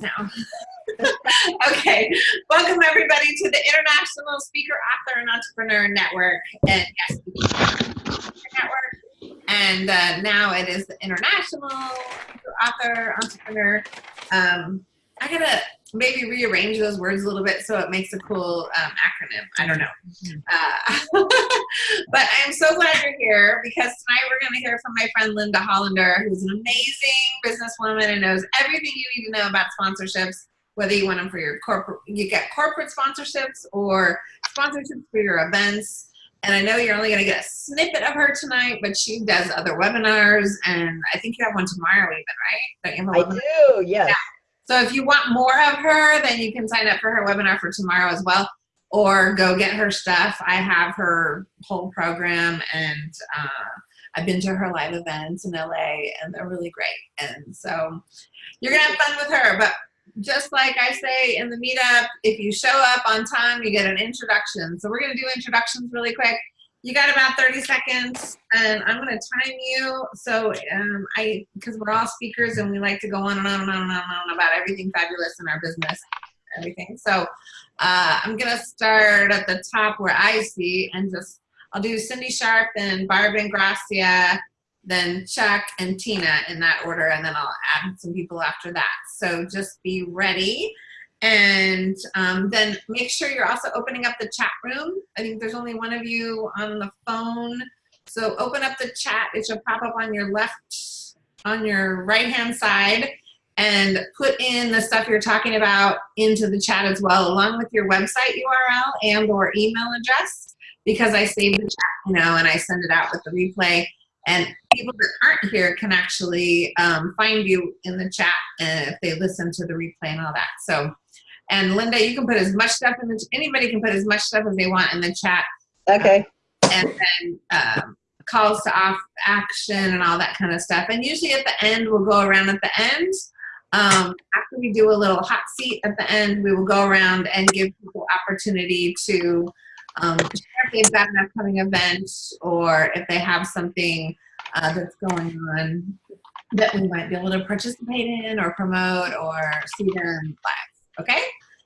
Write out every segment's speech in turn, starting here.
now. okay, welcome everybody to the International Speaker, Author, and Entrepreneur Network, and yes, network. And uh, now it is the International Author, Entrepreneur. Um, I gotta maybe rearrange those words a little bit so it makes a cool um, acronym. I don't know. Uh, but I'm so glad you're here because tonight we're going to hear from my friend Linda Hollander, who's an amazing businesswoman and knows everything you need to know about sponsorships, whether you want them for your corporate, you get corporate sponsorships or sponsorships for your events. And I know you're only going to get a snippet of her tonight, but she does other webinars, and I think you have one tomorrow even, right? Don't you have a I do, yes. Yeah. So if you want more of her, then you can sign up for her webinar for tomorrow as well, or go get her stuff. I have her whole program and uh, I've been to her live events in LA and they're really great. And so you're gonna have fun with her, but just like I say in the meetup, if you show up on time, you get an introduction. So we're gonna do introductions really quick you got about 30 seconds and I'm going to time you. So um, I, because we're all speakers and we like to go on and on and on and on, and on about everything fabulous in our business, everything. So uh, I'm going to start at the top where I see and just, I'll do Cindy Sharp and Barb and Gracia, then Chuck and Tina in that order. And then I'll add some people after that. So just be ready. And um, then make sure you're also opening up the chat room. I think there's only one of you on the phone. So open up the chat. It should pop up on your left, on your right-hand side and put in the stuff you're talking about into the chat as well, along with your website URL and or email address, because I save the chat, you know, and I send it out with the replay. And people that aren't here can actually um, find you in the chat uh, if they listen to the replay and all that. So and Linda, you can put as much stuff in the, anybody can put as much stuff as they want in the chat. Okay. Um, and then um, calls to off action and all that kind of stuff. And usually at the end, we'll go around at the end. Um, after we do a little hot seat at the end, we will go around and give people opportunity to um, share if they've got an upcoming event or if they have something uh, that's going on that we might be able to participate in or promote or see them live okay?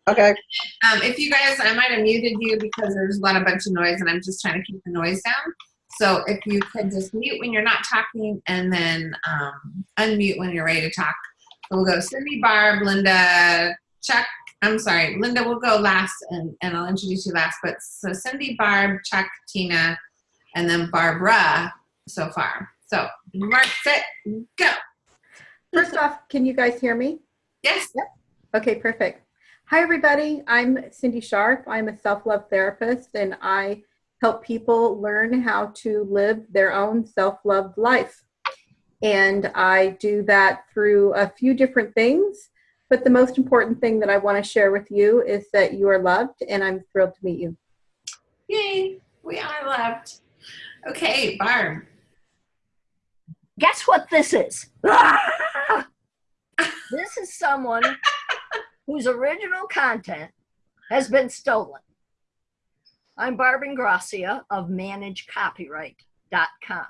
Okay. Um, if you guys, I might have muted you because there's a lot of bunch of noise and I'm just trying to keep the noise down. So if you could just mute when you're not talking and then um, unmute when you're ready to talk. So we'll go Cindy, Barb, Linda, Chuck, I'm sorry, Linda will go last and, and I'll introduce you last. But so Cindy, Barb, Chuck, Tina, and then Barbara so far. So mark, set, go. First off, can you guys hear me? Yes. Yep. Okay, perfect. Hi, everybody. I'm Cindy Sharp. I'm a self-love therapist, and I help people learn how to live their own self-love life. And I do that through a few different things. But the most important thing that I want to share with you is that you are loved, and I'm thrilled to meet you. Yay, we are loved. Okay, Barb. Guess what this is? This is someone whose original content has been stolen. I'm Barb Gracia of ManageCopyright.com,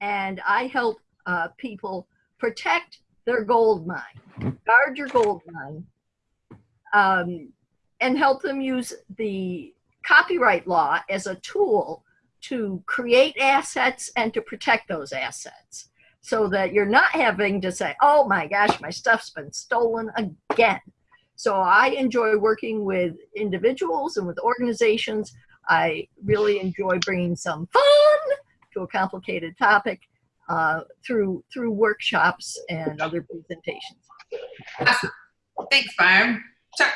and I help uh, people protect their gold mine, guard your gold mine, um, and help them use the copyright law as a tool to create assets and to protect those assets so that you're not having to say, oh my gosh, my stuff's been stolen again. So I enjoy working with individuals and with organizations. I really enjoy bringing some fun to a complicated topic uh, through through workshops and other presentations. Awesome. Thanks, Barb. Chuck.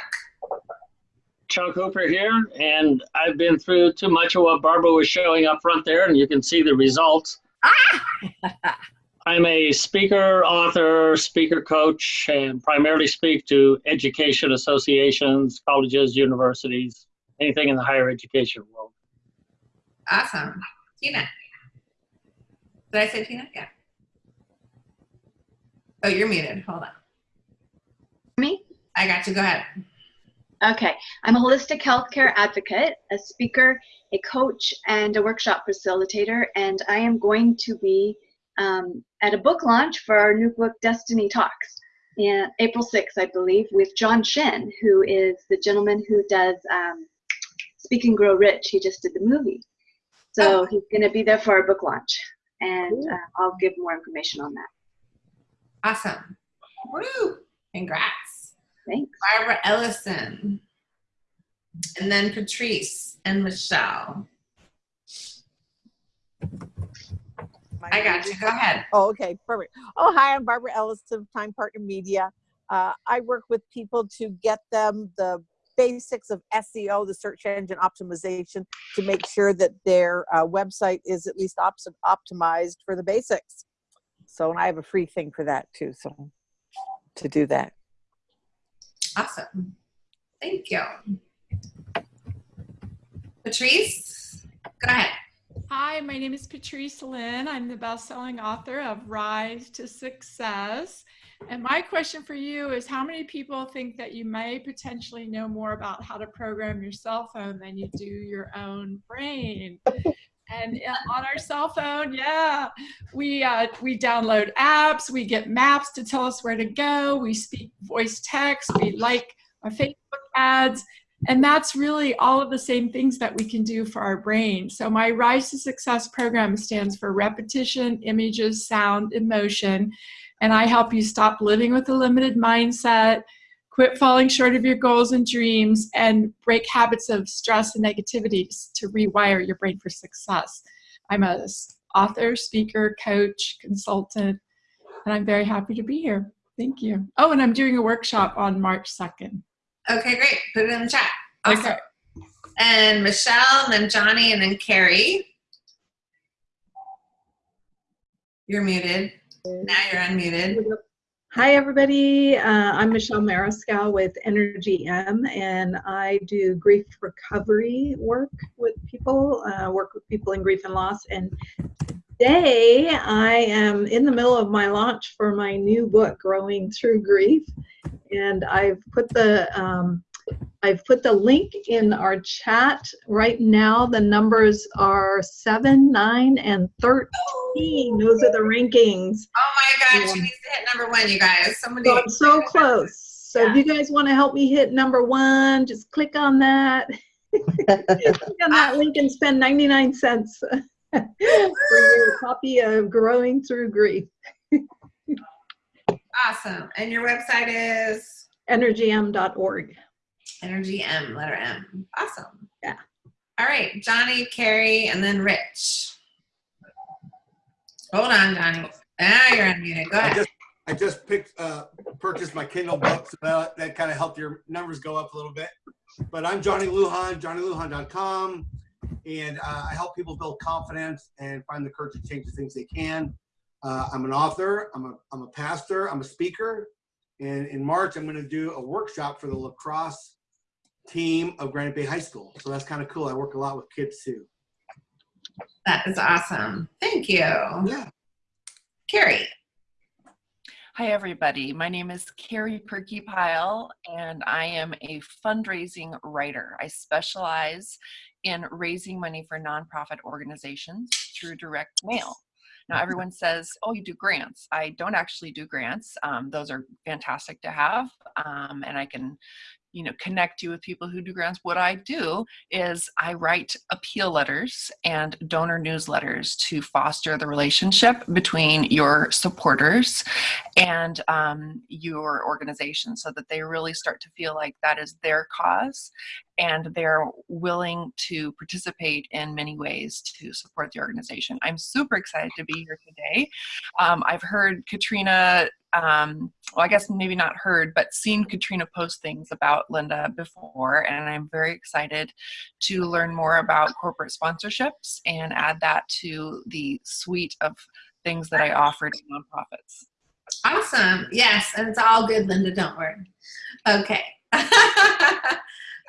Chuck Hooper here, and I've been through too much of what Barbara was showing up front there, and you can see the results. Ah! I'm a speaker, author, speaker coach, and primarily speak to education associations, colleges, universities, anything in the higher education world. Awesome. Tina. Did I say Tina? Yeah. Oh, you're muted. Hold on. Me? I got you. Go ahead. Okay. I'm a holistic healthcare advocate, a speaker, a coach, and a workshop facilitator, and I am going to be um, at a book launch for our new book, Destiny Talks, and April 6th, I believe, with John Shen, who is the gentleman who does um, Speak and Grow Rich. He just did the movie. So he's going to be there for our book launch. And uh, I'll give more information on that. Awesome. Woo! Congrats. Thanks. Barbara Ellison. And then Patrice and Michelle. I got you. Go ahead. Oh, okay, perfect. Oh, hi, I'm Barbara Ellis of Time Partner Media. Uh, I work with people to get them the basics of SEO, the search engine optimization, to make sure that their uh, website is at least op- optimized for the basics. So, and I have a free thing for that too. So, to do that. Awesome. Thank you. Patrice, go ahead. Hi, my name is Patrice Lynn. I'm the best-selling author of Rise to Success. And my question for you is how many people think that you may potentially know more about how to program your cell phone than you do your own brain? And uh, on our cell phone, yeah, we uh, we download apps, we get maps to tell us where to go, we speak voice text, we like our Facebook ads, and that's really all of the same things that we can do for our brain. So my Rise to Success program stands for repetition, images, sound, emotion. And I help you stop living with a limited mindset, quit falling short of your goals and dreams, and break habits of stress and negativity to rewire your brain for success. I'm a author, speaker, coach, consultant, and I'm very happy to be here. Thank you. Oh, and I'm doing a workshop on March 2nd. Okay, great. Put it in the chat. Awesome. Okay. And Michelle, and then Johnny, and then Carrie. You're muted. Now you're unmuted. Hi, everybody. Uh, I'm Michelle Mariscal with Energy M, and I do grief recovery work with people, uh, work with people in grief and loss. And today I am in the middle of my launch for my new book, Growing Through Grief. And I've put the um, I've put the link in our chat right now. The numbers are seven, nine, and 13. Those are the rankings. Oh my gosh, Yeah. she needs to hit number one, you guys. Somebody. So I'm so close. So if you guys want to help me hit number one, just click on that. click on that link and spend 99 cents for your copy of Growing Through Grief. Awesome. And your website is Energym.org. Energy M, letter M. Awesome. Yeah. All right, Johnny, Carrie, and then Rich. Hold on, Johnny. Now you're unmuted. Go I ahead. just I just picked uh, purchased my Kindle book, so that, that kind of helped your numbers go up a little bit. But I'm Johnny Lujan, JohnnyLujan.com, and uh, I help people build confidence and find the courage to change the things they can. Uh, I'm an author. I'm a I'm a pastor. I'm a speaker. And in March, I'm going to do a workshop for the lacrosse team of Granite Bay High School. So that's kind of cool. I work a lot with kids too. That is awesome. Thank you. Yeah. Carrie. Hi, everybody. My name is Carrie Perky Pyle, and I am a fundraising writer. I specialize in raising money for nonprofit organizations through direct mail. Now, everyone says, oh, you do grants. I don't actually do grants. Um, those are fantastic to have, um, and I can you know connect you with people who do grants what i do is i write appeal letters and donor newsletters to foster the relationship between your supporters and um, your organization so that they really start to feel like that is their cause and they're willing to participate in many ways to support the organization. I'm super excited to be here today. Um, I've heard Katrina, um, well, I guess maybe not heard, but seen Katrina post things about Linda before, and I'm very excited to learn more about corporate sponsorships and add that to the suite of things that I offer to nonprofits. Awesome. Yes, and it's all good, Linda. Don't worry. Okay.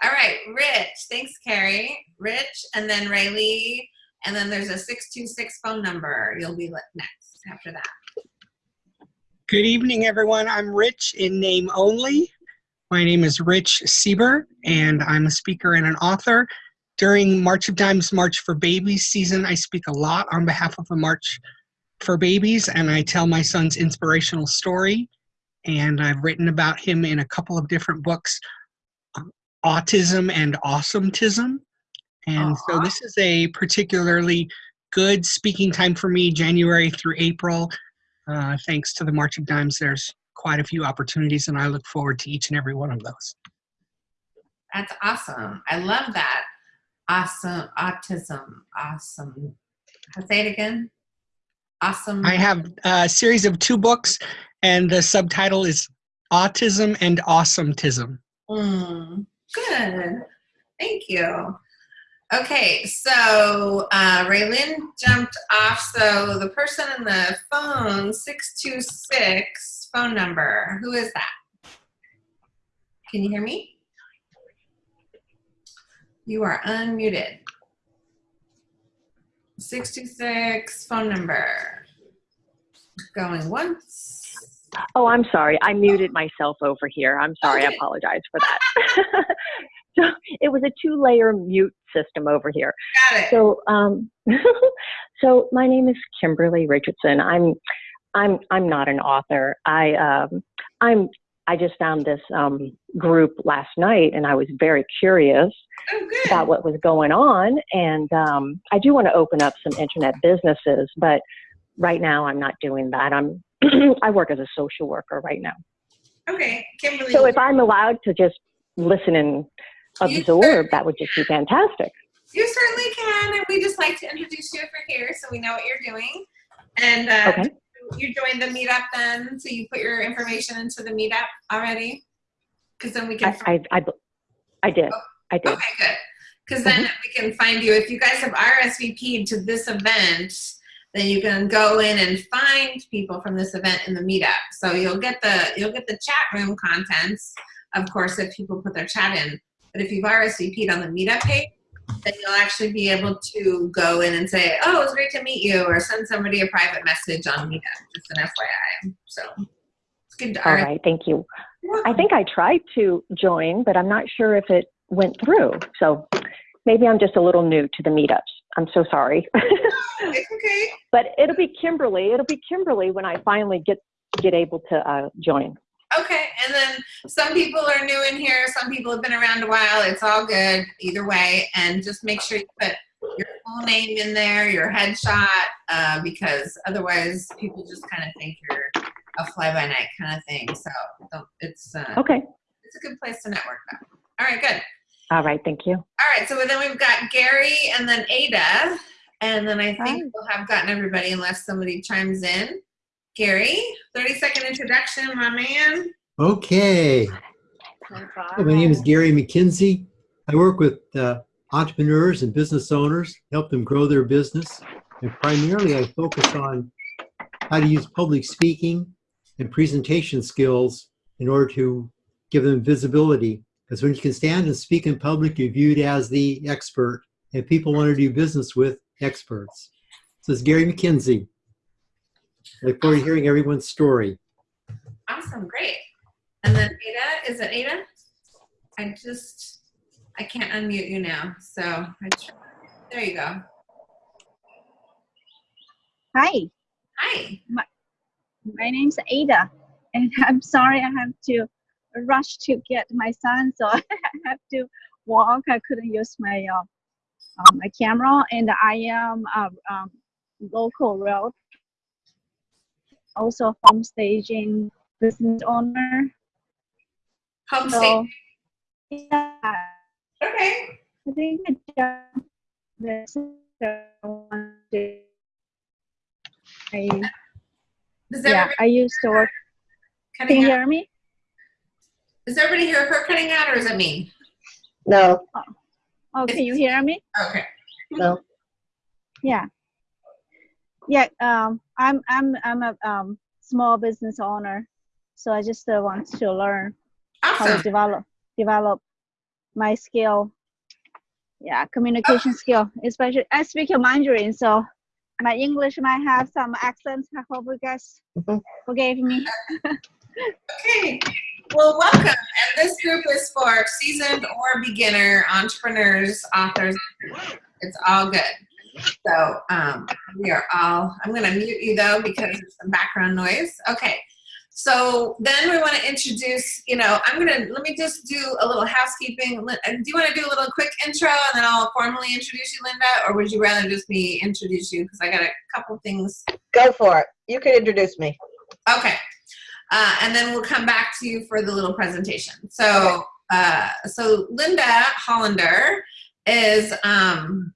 all right, Rich. Thanks, Carrie. Rich, and then Rayleigh, and then there's a 626 phone number. You'll be next after that. Good evening, everyone. I'm Rich in name only. My name is Rich Sieber, and I'm a speaker and an author. During March of Dimes March for Babies season, I speak a lot on behalf of the March for Babies, and I tell my son's inspirational story. and I've written about him in a couple of different books, Autism and Awesometism. And so this is a particularly good speaking time for me, January through April. Uh, thanks to the March of Dimes, there's quite a few opportunities, and I look forward to each and every one of those. That's awesome. I love that. Awesome. Autism. Awesome. I'll Say it again. Awesome. I have a series of two books, and the subtitle is Autism and Awesometism. Mm, good. Thank you. Okay, so uh, Raylyn jumped off. So the person in the phone, 626 phone number, who is that? Can you hear me? You are unmuted. 626 phone number. Going once. Oh, I'm sorry. I muted myself over here. I'm sorry. I apologize for that. so it was a two-layer mute system over here. Got it. So, um, so my name is Kimberly Richardson. I'm, I'm, I'm not an author. I, um, I'm, I just found this um, group last night, and I was very curious Oh, about what was going on. And um, I do want to open up some internet businesses, but right now I'm not doing that. I'm, I work as a social worker right now. Okay, Kimberly. So if I'm allowed to just listen and absorb, that would just be fantastic. You certainly can, and we just like to introduce you over here so we know what you're doing. And uh, Okay. you joined the meetup then, so you put your information into the meetup already? Because then we can. I, I, I, I did. I did. Okay, good. Because then we can find you. If you guys have RSVP'd to this event, then you can go in and find people from this event in the meetup. So you'll get the you'll get the chat room contents, of course, if people put their chat in. But if you've RSVP'd on the meetup page, then you'll actually be able to go in and say, "Oh, it was great to meet you," or send somebody a private message on meetup. Just an FYI. So it's good to All right. Thank you. I think I tried to join, but I'm not sure if it went through. So maybe I'm just a little new to the meetups. I'm so sorry. It's okay. but it'll be Kimberly. It'll be Kimberly when I finally get get able to uh, join. Okay, and then some people are new in here, some people have been around a while. It's all good either way. And just make sure you put your full name in there, your headshot, uh, because otherwise people just kind of think you're a fly by night kind of thing. So it's uh, Okay. it's a good place to network. Though. All right, good. All right. Thank you. All right, so then we've got Gary and then Ada, and then I think we'll have gotten everybody unless somebody chimes in. Gary, 30 second introduction, my man. Okay. Hi, my name is Gary McKinsey. I work with uh, entrepreneurs and business owners, help them grow their business. And primarily, I focus on how to use public speaking and presentation skills in order to give them visibility. Because when you can stand and speak in public, you're viewed as the expert, and people want to do business with experts. So it's Gary McKinsey. I look forward to hearing everyone's story. Awesome, great. And then Ada, is it Ada? I just, I can't unmute you now, so I tr- there you go. Hi, Hi. my, my name's Ada, and I'm sorry I have to rush to get my son, so I have to walk. I couldn't use my uh, uh, my camera, and I am a um, local road, also home staging business owner. Home So, staging. Yeah, Okay. I think this one. I, Does yeah, I used to work. Can you hear me? Does everybody hear her cutting out or is it me? No. Oh, can you hear me? Okay. No. Yeah. Yeah. Um, I'm I'm I'm a um, small business owner, so I just uh, want to learn how to develop develop my skill. Yeah, communication skill, especially I speak Mandarin, so my English might have some accents. I hope you guys forgive me. Okay. Well, welcome. And this group is for seasoned or beginner entrepreneurs, authors. It's all good. So um, we are all, I'm going to mute you though because there's some background noise. Okay. So then we want to introduce, you know, I'm going to, let me just do a little housekeeping. Uh, Do you want to do a little quick intro and then I'll formally introduce you, Linda? Or would you rather just me introduce you? Because I got a couple things. Go for it. You can introduce me. Okay. Uh, and then we'll come back to you for the little presentation. So, uh, so Linda Hollander is, um,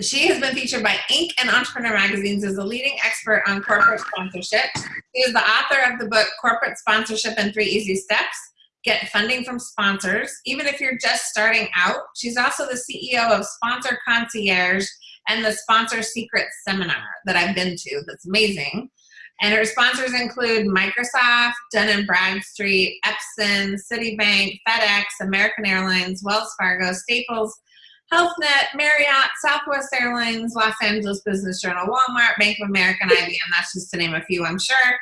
she has been featured by Inc. and Entrepreneur magazines as a leading expert on corporate sponsorship. She is the author of the book Corporate Sponsorship in Three Easy Steps. Get funding from sponsors, even if you're just starting out. She's also the CEO of Sponsor Concierge and the Sponsor Secret Seminar that I've been to. That's amazing. And her sponsors include Microsoft, Dun & Bradstreet, Epson, Citibank, FedEx, American Airlines, Wells Fargo, Staples, HealthNet, Marriott, Southwest Airlines, Los Angeles Business Journal, Walmart, Bank of America, and IBM. That's just to name a few, I'm sure.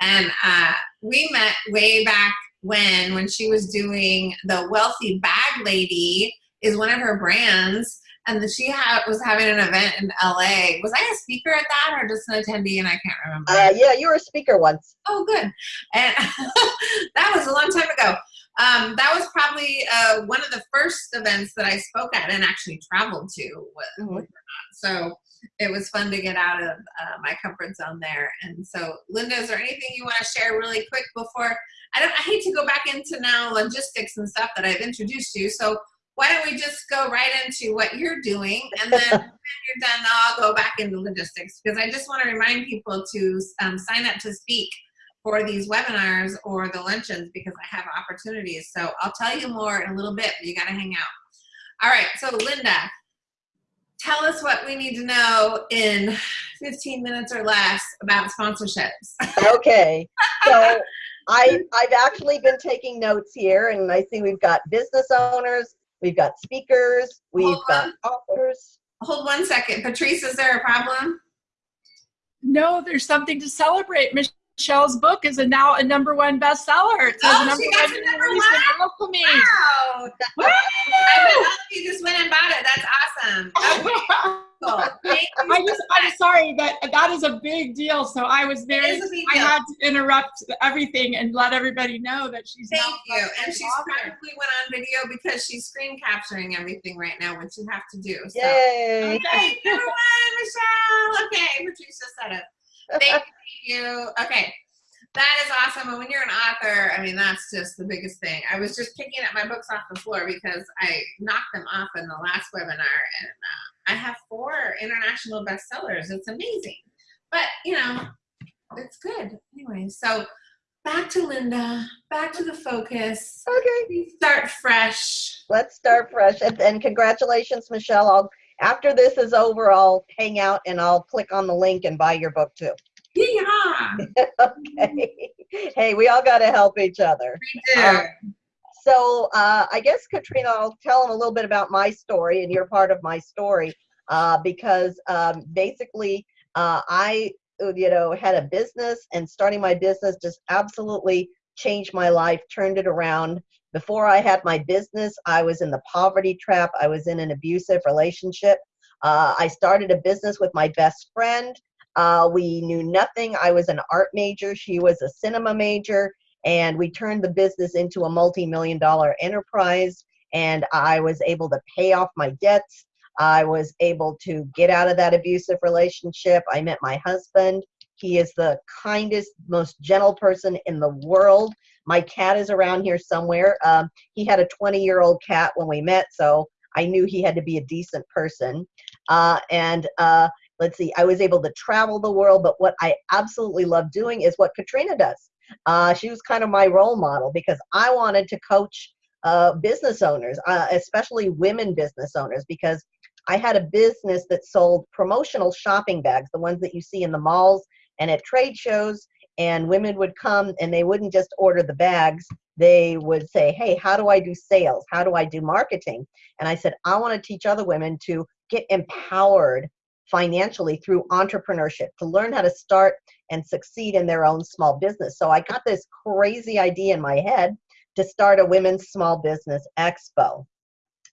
And uh, we met way back when, when she was doing the Wealthy Bag Lady is one of her brands. And she had, was having an event in LA. Was I a speaker at that or just an attendee? And I can't remember. Uh, yeah, you were a speaker once. Oh, good. And that was a long time ago. Um, that was probably uh, one of the first events that I spoke at and actually traveled to. With, Mm-hmm. believe it or not. So it was fun to get out of uh, my comfort zone there. And so, Linda, is there anything you want to share really quick before? I don't. I hate to go back into now logistics and stuff that I've introduced you. So why don't we just go right into what you're doing, and then when you're done, I'll go back into logistics because I just want to remind people to um, sign up to speak for these webinars or the luncheons because I have opportunities. So I'll tell you more in a little bit, but you got to hang out. All right, so Linda, tell us what we need to know in 15 minutes or less about sponsorships. okay. So I I've actually been taking notes here, and I see we've got business owners, we've got speakers, we've got authors. Hold one second. Patrice, is there a problem? No, there's something to celebrate. Michelle's book is a, now a number one bestseller. It says Oh, number she got one to in number recent one? alchemy. Wow. Woo! I bet you just went and bought it. That's awesome. Okay, cool. Thank you I so just, I'm sorry that that is a big deal. So I was very, is a big I had to interrupt everything and let everybody know that she's Thank now you. And she's author. probably went on video because she's screen capturing everything right now, which you have to do. So. Yay! Okay, number one, Michelle. Okay, Patricia said it. Thank you. Okay. That is awesome. And when you're an author, I mean, that's just the biggest thing. I was just picking up my books off the floor because I knocked them off in the last webinar, and uh, I have four international bestsellers. It's amazing. But, you know, it's good. Anyway, so back to Linda, back to the focus. Okay. Start fresh. Let's start fresh. And, and congratulations, Michelle. I'll after this is over, I'll hang out and I'll click on the link and buy your book too. Yeah. okay. Hey, we all got to help each other. We do. Um, so uh, I guess Katrina, I'll tell them a little bit about my story, and you're part of my story uh, because um, basically uh, I, you know, had a business, and starting my business just absolutely changed my life, turned it around. Before I had my business, I was in the poverty trap. I was in an abusive relationship. Uh, I started a business with my best friend. Uh, we knew nothing. I was an art major. She was a cinema major and we turned the business into a multi-million dollar enterprise and i was able to pay off my debts i was able to get out of that abusive relationship i met my husband he is the kindest most gentle person in the world my cat is around here somewhere. Um, he had a 20 year old cat when we met so i knew he had to be a decent person. Uh, and uh, let's see i was able to travel the world but what i absolutely love doing is what katrina does. Uh, she was kind of my role model because I wanted to coach uh, business owners, uh, especially women business owners, because I had a business that sold promotional shopping bags, the ones that you see in the malls and at trade shows. And women would come and they wouldn't just order the bags. They would say, Hey, how do I do sales? How do I do marketing? And I said, I want to teach other women to get empowered financially through entrepreneurship, to learn how to start and succeed in their own small business. So I got this crazy idea in my head to start a women's small business expo.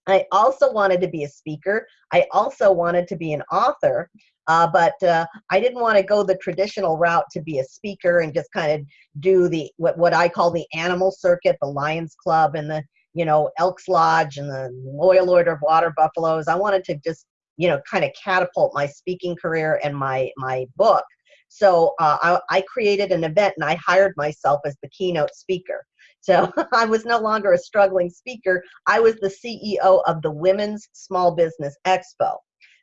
I also wanted to be a speaker. I also wanted to be an author. Uh, but uh, I didn't want to go the traditional route to be a speaker and just kind of do the what, what I call the animal circuit, the Lions Club and the you know Elks Lodge and the Loyal Order of Water Buffaloes. I wanted to just you know kind of catapult my speaking career and my my book. So uh, I, I created an event and I hired myself as the keynote speaker. So I was no longer a struggling speaker. I was the CEO of the Women's Small Business Expo.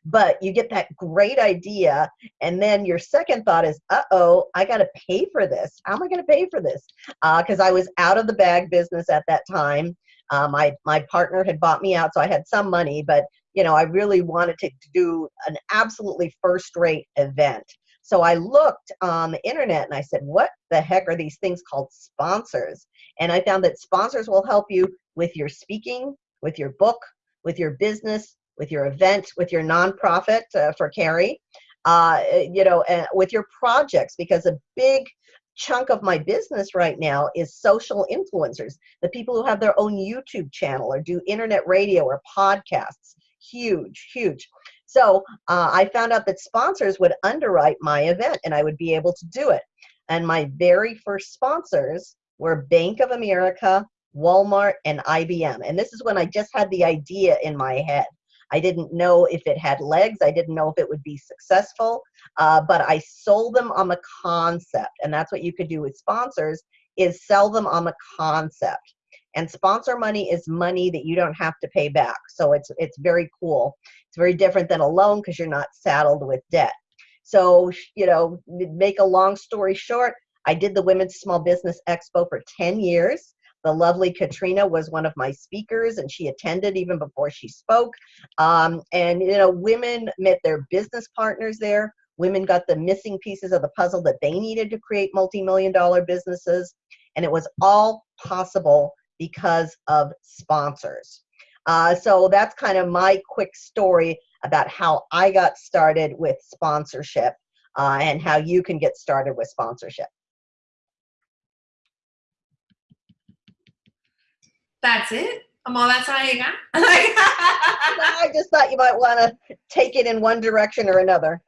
But you get that great idea and then your second thought is uh-oh i got to pay for this. How am i going to pay for this? Because uh, i was out of the bag business at that time. Uh, my my partner had bought me out so i had some money but you know i really wanted to do an absolutely first rate event so i looked on the internet and i said what the heck are these things called sponsors and i found that sponsors will help you with your speaking with your book with your business with your event, with your nonprofit uh, for Carrie, uh, you know, with your projects, because a big chunk of my business right now is social influencers, the people who have their own YouTube channel or do internet radio or podcasts. Huge, huge. So uh, I found out that sponsors would underwrite my event and I would be able to do it. And my very first sponsors were Bank of America, Walmart, and IBM. And this is when I just had the idea in my head. I didn't know if it had legs. I didn't know if it would be successful, uh, but I sold them on the concept. And that's what you could do with sponsors is sell them on the concept. And sponsor money is money that you don't have to pay back. So it's, it's very cool. It's very different than a loan because you're not saddled with debt. So, you know, make a long story short, I did the Women's Small Business Expo for 10 years. The lovely Katrina was one of my speakers, and she attended even before she spoke. Um, and you know, women met their business partners there. Women got the missing pieces of the puzzle that they needed to create multi-million dollar businesses, and it was all possible because of sponsors. Uh, so that's kind of my quick story about how I got started with sponsorship uh, and how you can get started with sponsorship. That's it? Well, that's all you got? I just thought you might want to take it in one direction or another.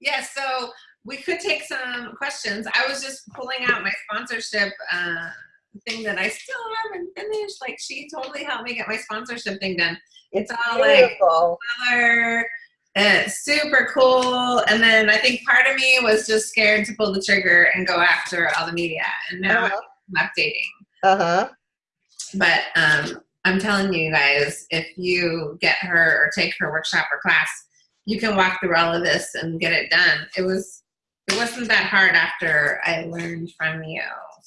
Yes, yeah, so we could take some questions. I was just pulling out my sponsorship uh, thing that I still haven't finished. Like she totally helped me get my sponsorship thing done. It's, it's all beautiful. like color, uh, super cool. And then I think part of me was just scared to pull the trigger and go after all the media. And now uh -huh. I'm updating. Uh huh. But um, I'm telling you guys, if you get her or take her workshop or class, you can walk through all of this and get it done. It was it wasn't that hard after I learned from you.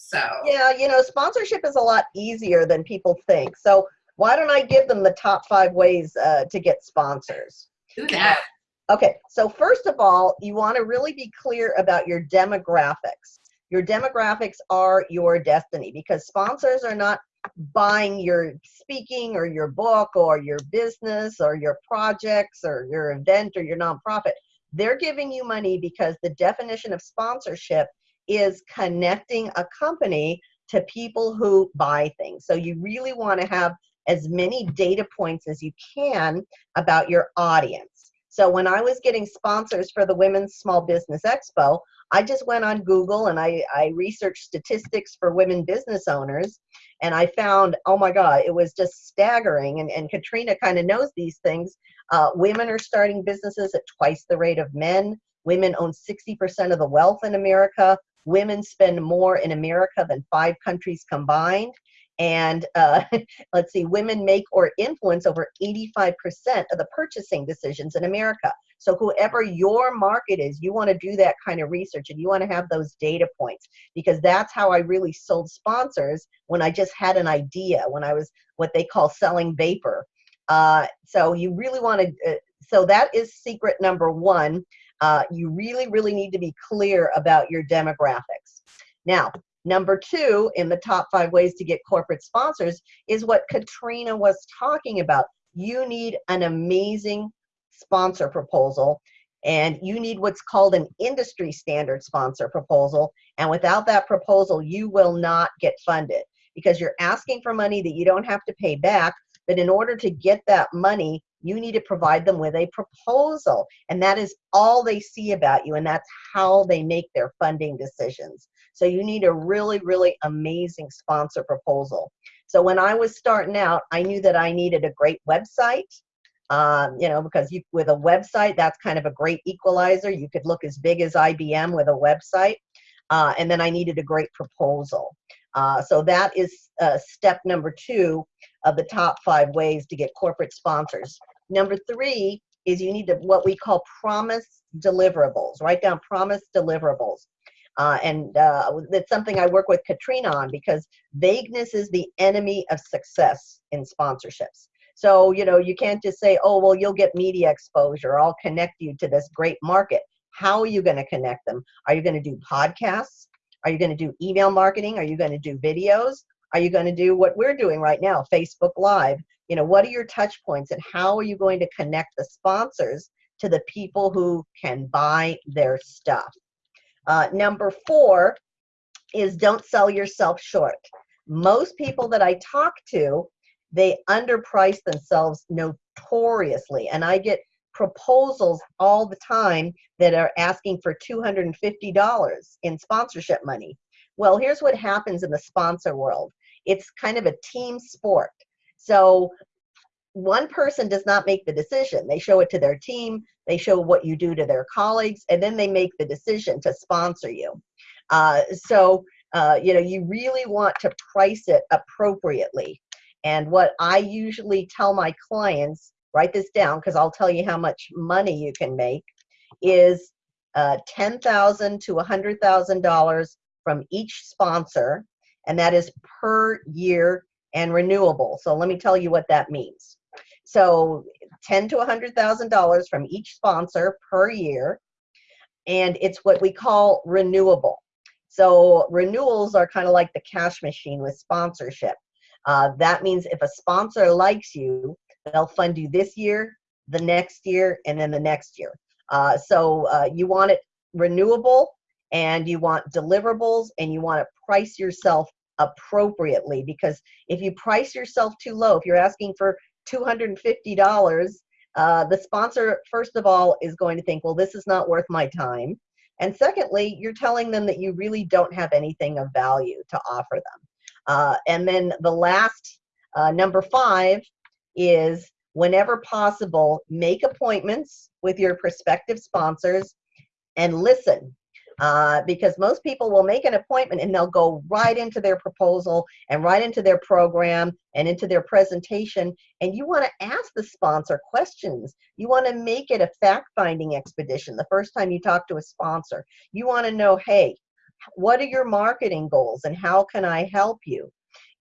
So yeah, you know, sponsorship is a lot easier than people think. So why don't I give them the top five ways uh, to get sponsors? Do that. Okay, so first of all, you want to really be clear about your demographics. Your demographics are your destiny because sponsors are not buying your speaking or your book or your business or your projects or your event or your nonprofit. They're giving you money because the definition of sponsorship is connecting a company to people who buy things. So you really want to have as many data points as you can about your audience. So when I was getting sponsors for the Women's Small Business Expo, I just went on Google and I, I researched statistics for women business owners and I found, oh my God, it was just staggering. And, and Katrina kind of knows these things. Uh, women are starting businesses at twice the rate of men. Women own 60% of the wealth in America. Women spend more in America than five countries combined. And uh, let's see, women make or influence over 85% of the purchasing decisions in America. So whoever your market is, you want to do that kind of research and you want to have those data points because that's how I really sold sponsors when I just had an idea, when I was what they call selling vapor. Uh, so you really want to, uh, so that is secret number one. Uh, you really, really need to be clear about your demographics. Now, number two in the top five ways to get corporate sponsors is what Katrina was talking about. You need an amazing sponsor proposal and you need what's called an industry standard sponsor proposal and without that proposal you will not get funded because you're asking for money that you don't have to pay back But in order to get that money, you need to provide them with a proposal. And that is all they see about you. And that's how they make their funding decisions. So you need a really, really amazing sponsor proposal. So when I was starting out, I knew that I needed a great website. Um, you know, because you, with a website, that's kind of a great equalizer. You could look as big as IBM with a website. Uh, and then I needed a great proposal. Uh, so that is uh, step number two of the top five ways to get corporate sponsors. Number three is you need to what we call promise deliverables. Write down promise deliverables. Uh, and uh, it's something I work with Katrina on because vagueness is the enemy of success in sponsorships. So, you know, you can't just say, oh, well, you'll get media exposure. I'll connect you to this great market. How are you going to connect them? Are you going to do podcasts? Are you going to do email marketing? Are you going to do videos? Are you going to do what we're doing right now, Facebook Live? You know, what are your touch points and how are you going to connect the sponsors to the people who can buy their stuff? Uh, number four is don't sell yourself short. Most people that I talk to, they underprice themselves notoriously. And I get proposals all the time that are asking for $250 in sponsorship money. Well, here's what happens in the sponsor world it's kind of a team sport. So one person does not make the decision. They show it to their team, they show what you do to their colleagues, and then they make the decision to sponsor you. Uh, so, uh, you know, you really want to price it appropriately. And what I usually tell my clients, write this down because I'll tell you how much money you can make, is uh, 10,000 to $100,000 from each sponsor, and that is per year and renewable. So let me tell you what that means. So ten to hundred thousand dollars from each sponsor per year, and it's what we call renewable. So renewals are kind of like the cash machine with sponsorship. Uh, that means if a sponsor likes you, they'll fund you this year, the next year, and then the next year. Uh, so uh, you want it renewable, and you want deliverables, and you want to price yourself appropriately because if you price yourself too low, if you're asking for $250, uh, the sponsor, first of all, is going to think, well, this is not worth my time. And secondly, you're telling them that you really don't have anything of value to offer them. Uh, and then the last, uh, number five, is whenever possible, make appointments with your prospective sponsors and listen uh, because most people will make an appointment and they'll go right into their proposal and right into their program and into their presentation. And you want to ask the sponsor questions. You want to make it a fact finding expedition the first time you talk to a sponsor. You want to know, hey, what are your marketing goals and how can I help you?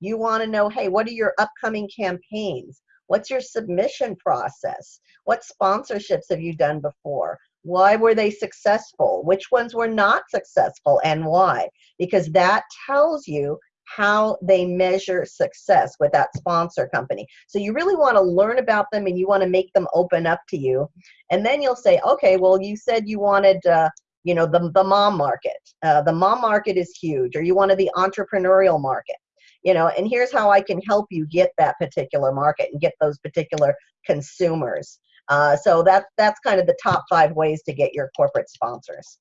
You want to know, hey, what are your upcoming campaigns? What's your submission process? What sponsorships have you done before? Why were they successful? Which ones were not successful and why? Because that tells you how they measure success with that sponsor company. So you really want to learn about them and you want to make them open up to you. And then you'll say, okay, well, you said you wanted, uh, you know, the, the mom market. Uh, the mom market is huge, or you wanted the entrepreneurial market. You know, and here's how I can help you get that particular market and get those particular consumers. Uh, so that's that's kind of the top five ways to get your corporate sponsors.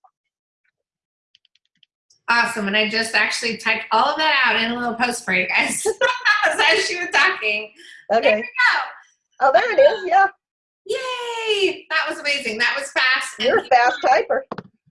Awesome, and I just actually typed all of that out in a little post for you guys as she was talking. Okay. There we go. Oh, there it is. Yeah. Yay! That was amazing. That was fast. You're a fast typer.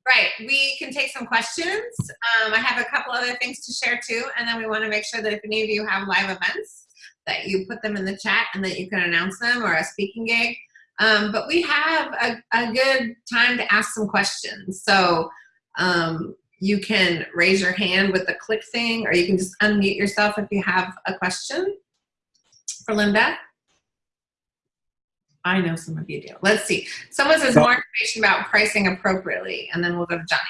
Right. We can take some questions. Um, I have a couple other things to share too, and then we want to make sure that if any of you have live events, that you put them in the chat and that you can announce them or a speaking gig. Um, but we have a, a, good time to ask some questions. So um, you can raise your hand with the click thing, or you can just unmute yourself if you have a question for Linda. I know some of you do. Let's see. Someone says more information about pricing appropriately, and then we'll go to Johnny.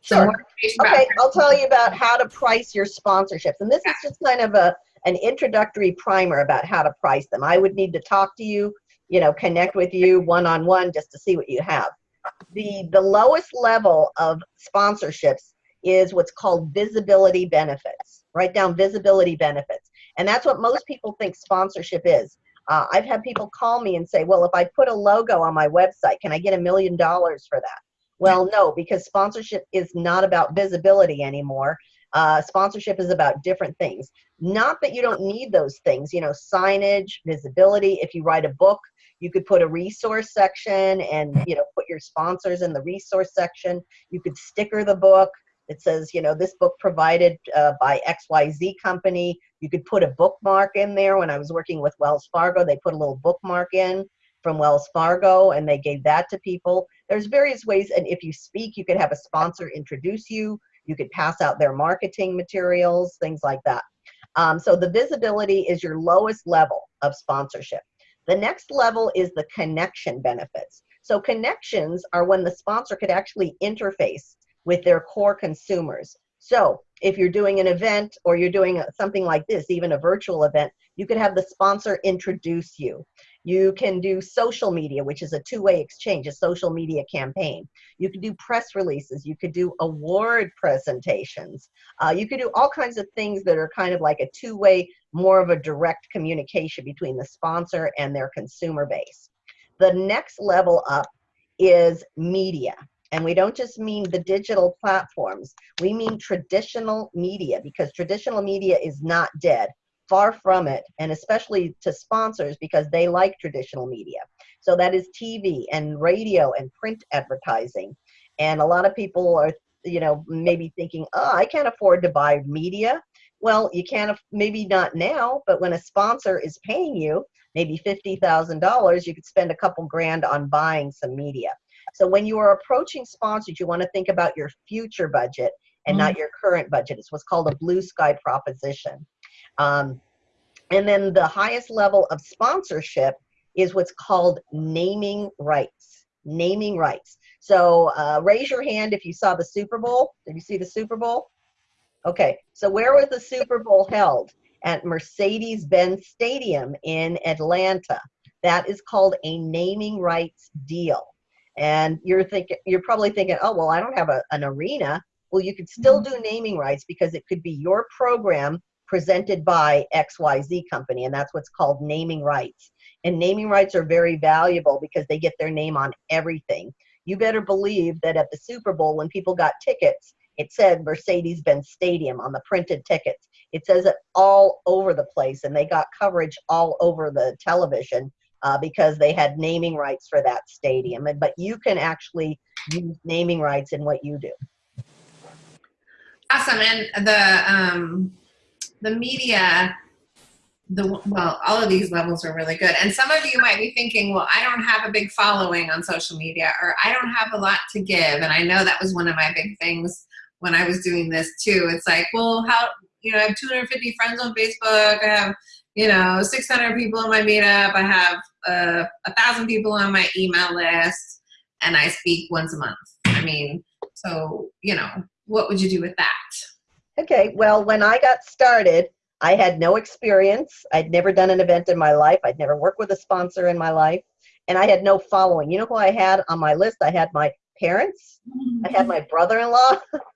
Sure. okay, I'll tell you about how to price your sponsorships. And this is just kind of a an introductory primer about how to price them. I would need to talk to you you know, connect with you one-on-one just to see what you have. The, the lowest level of sponsorships is what's called visibility benefits. Write down visibility benefits. And that's what most people think sponsorship is. Uh, I've had people call me and say, well, if I put a logo on my website, can I get a million dollars for that? Well, no, because sponsorship is not about visibility anymore. Uh, sponsorship is about different things. Not that you don't need those things, you know, signage, visibility. If you write a book, you could put a resource section and, you know, put your sponsors in the resource section. You could sticker the book. It says, you know, this book provided uh, by XYZ company. You could put a bookmark in there. When I was working with Wells Fargo, they put a little bookmark in from Wells Fargo and they gave that to people. There's various ways. And if you speak, you could have a sponsor introduce you. You could pass out their marketing materials, things like that. Um, so the visibility is your lowest level of sponsorship. The next level is the connection benefits. So connections are when the sponsor could actually interface with their core consumers. So if you're doing an event or you're doing something like this, even a virtual event, you could have the sponsor introduce you. You can do social media, which is a two-way exchange, a social media campaign. You could do press releases. You could do award presentations. Uh, you could do all kinds of things that are kind of like a two-way, more of a direct communication between the sponsor and their consumer base. The next level up is media. And we don't just mean the digital platforms. We mean traditional media because traditional media is not dead far from it, and especially to sponsors because they like traditional media. So that is TV and radio and print advertising. And a lot of people are, you know, maybe thinking, oh, I can't afford to buy media. Well, you can't, maybe not now, but when a sponsor is paying you maybe $50,000, you could spend a couple grand on buying some media. So when you are approaching sponsors, you want to think about your future budget and mm. not your current budget. It's what's called a blue sky proposition. Um, and then the highest level of sponsorship is what's called naming rights. Naming rights. So uh, raise your hand if you saw the Super Bowl. Did you see the Super Bowl? Okay, so where was the Super Bowl held? At Mercedes-Benz Stadium in Atlanta. That is called a naming rights deal. And you're thinking, you're probably thinking, oh, well, I don't have a, an arena. Well, you could still mm-hmm. do naming rights because it could be your program presented by XYZ company, and that's what's called naming rights. And naming rights are very valuable because they get their name on everything. You better believe that at the Super Bowl, when people got tickets, it said Mercedes-Benz Stadium on the printed tickets. It says it all over the place, and they got coverage all over the television uh, because they had naming rights for that stadium. And, but you can actually use naming rights in what you do. Awesome. And the um, the media, the well, all of these levels are really good. And some of you might be thinking, well, I don't have a big following on social media, or I don't have a lot to give. And I know that was one of my big things when I was doing this too. It's like, well, how you know, I have 250 friends on Facebook. I have you know 600 people in my meetup. I have uh, a thousand people on my email list, and I speak once a month. I mean, so you know, what would you do with that? Okay, well, when I got started, I had no experience. I'd never done an event in my life. I'd never worked with a sponsor in my life. And I had no following. You know who I had on my list? I had my parents. I had my brother-in-law.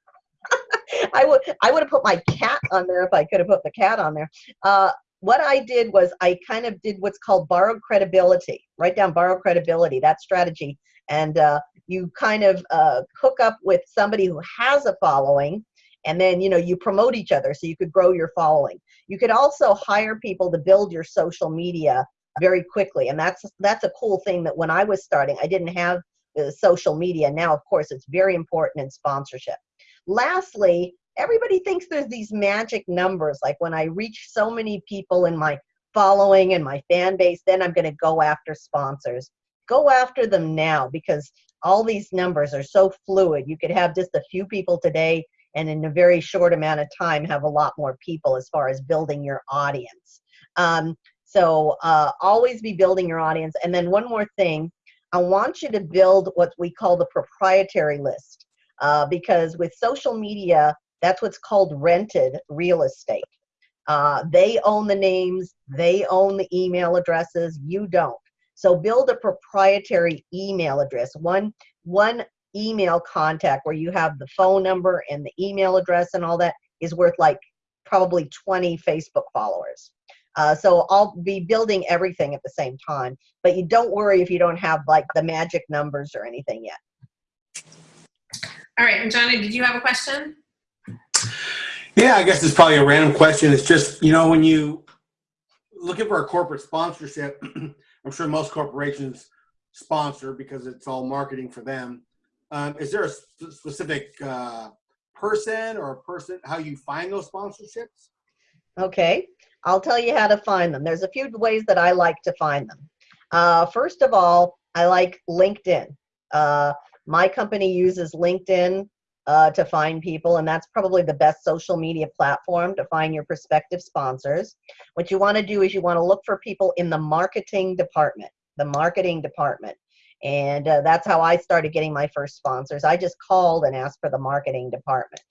I would I would have put my cat on there if I could have put the cat on there. Uh, what I did was I kind of did what's called borrowed credibility. Write down borrowed credibility, that strategy. And uh, you kind of uh, hook up with somebody who has a following and then you know you promote each other so you could grow your following you could also hire people to build your social media very quickly and that's that's a cool thing that when i was starting i didn't have the social media now of course it's very important in sponsorship lastly everybody thinks there's these magic numbers like when i reach so many people in my following and my fan base then i'm going to go after sponsors go after them now because all these numbers are so fluid you could have just a few people today and in a very short amount of time have a lot more people as far as building your audience. Um, so uh, always be building your audience. And then one more thing, I want you to build what we call the proprietary list uh, because with social media, that's what's called rented real estate. Uh, they own the names, they own the email addresses, you don't. So build a proprietary email address, one, one email contact where you have the phone number and the email address and all that is worth like probably 20 Facebook followers. Uh, so I'll be building everything at the same time. But you don't worry if you don't have like the magic numbers or anything yet. All right, and Johnny, did you have a question? Yeah, I guess it's probably a random question. It's just, you know, when you looking for a corporate sponsorship, I'm sure most corporations sponsor because it's all marketing for them. Um, is there a sp- specific uh, person or a person how you find those sponsorships? Okay, I'll tell you how to find them. There's a few ways that I like to find them. Uh, first of all, I like LinkedIn. Uh, my company uses LinkedIn uh, to find people, and that's probably the best social media platform to find your prospective sponsors. What you want to do is you want to look for people in the marketing department, the marketing department. And uh, that's how I started getting my first sponsors. I just called and asked for the marketing department.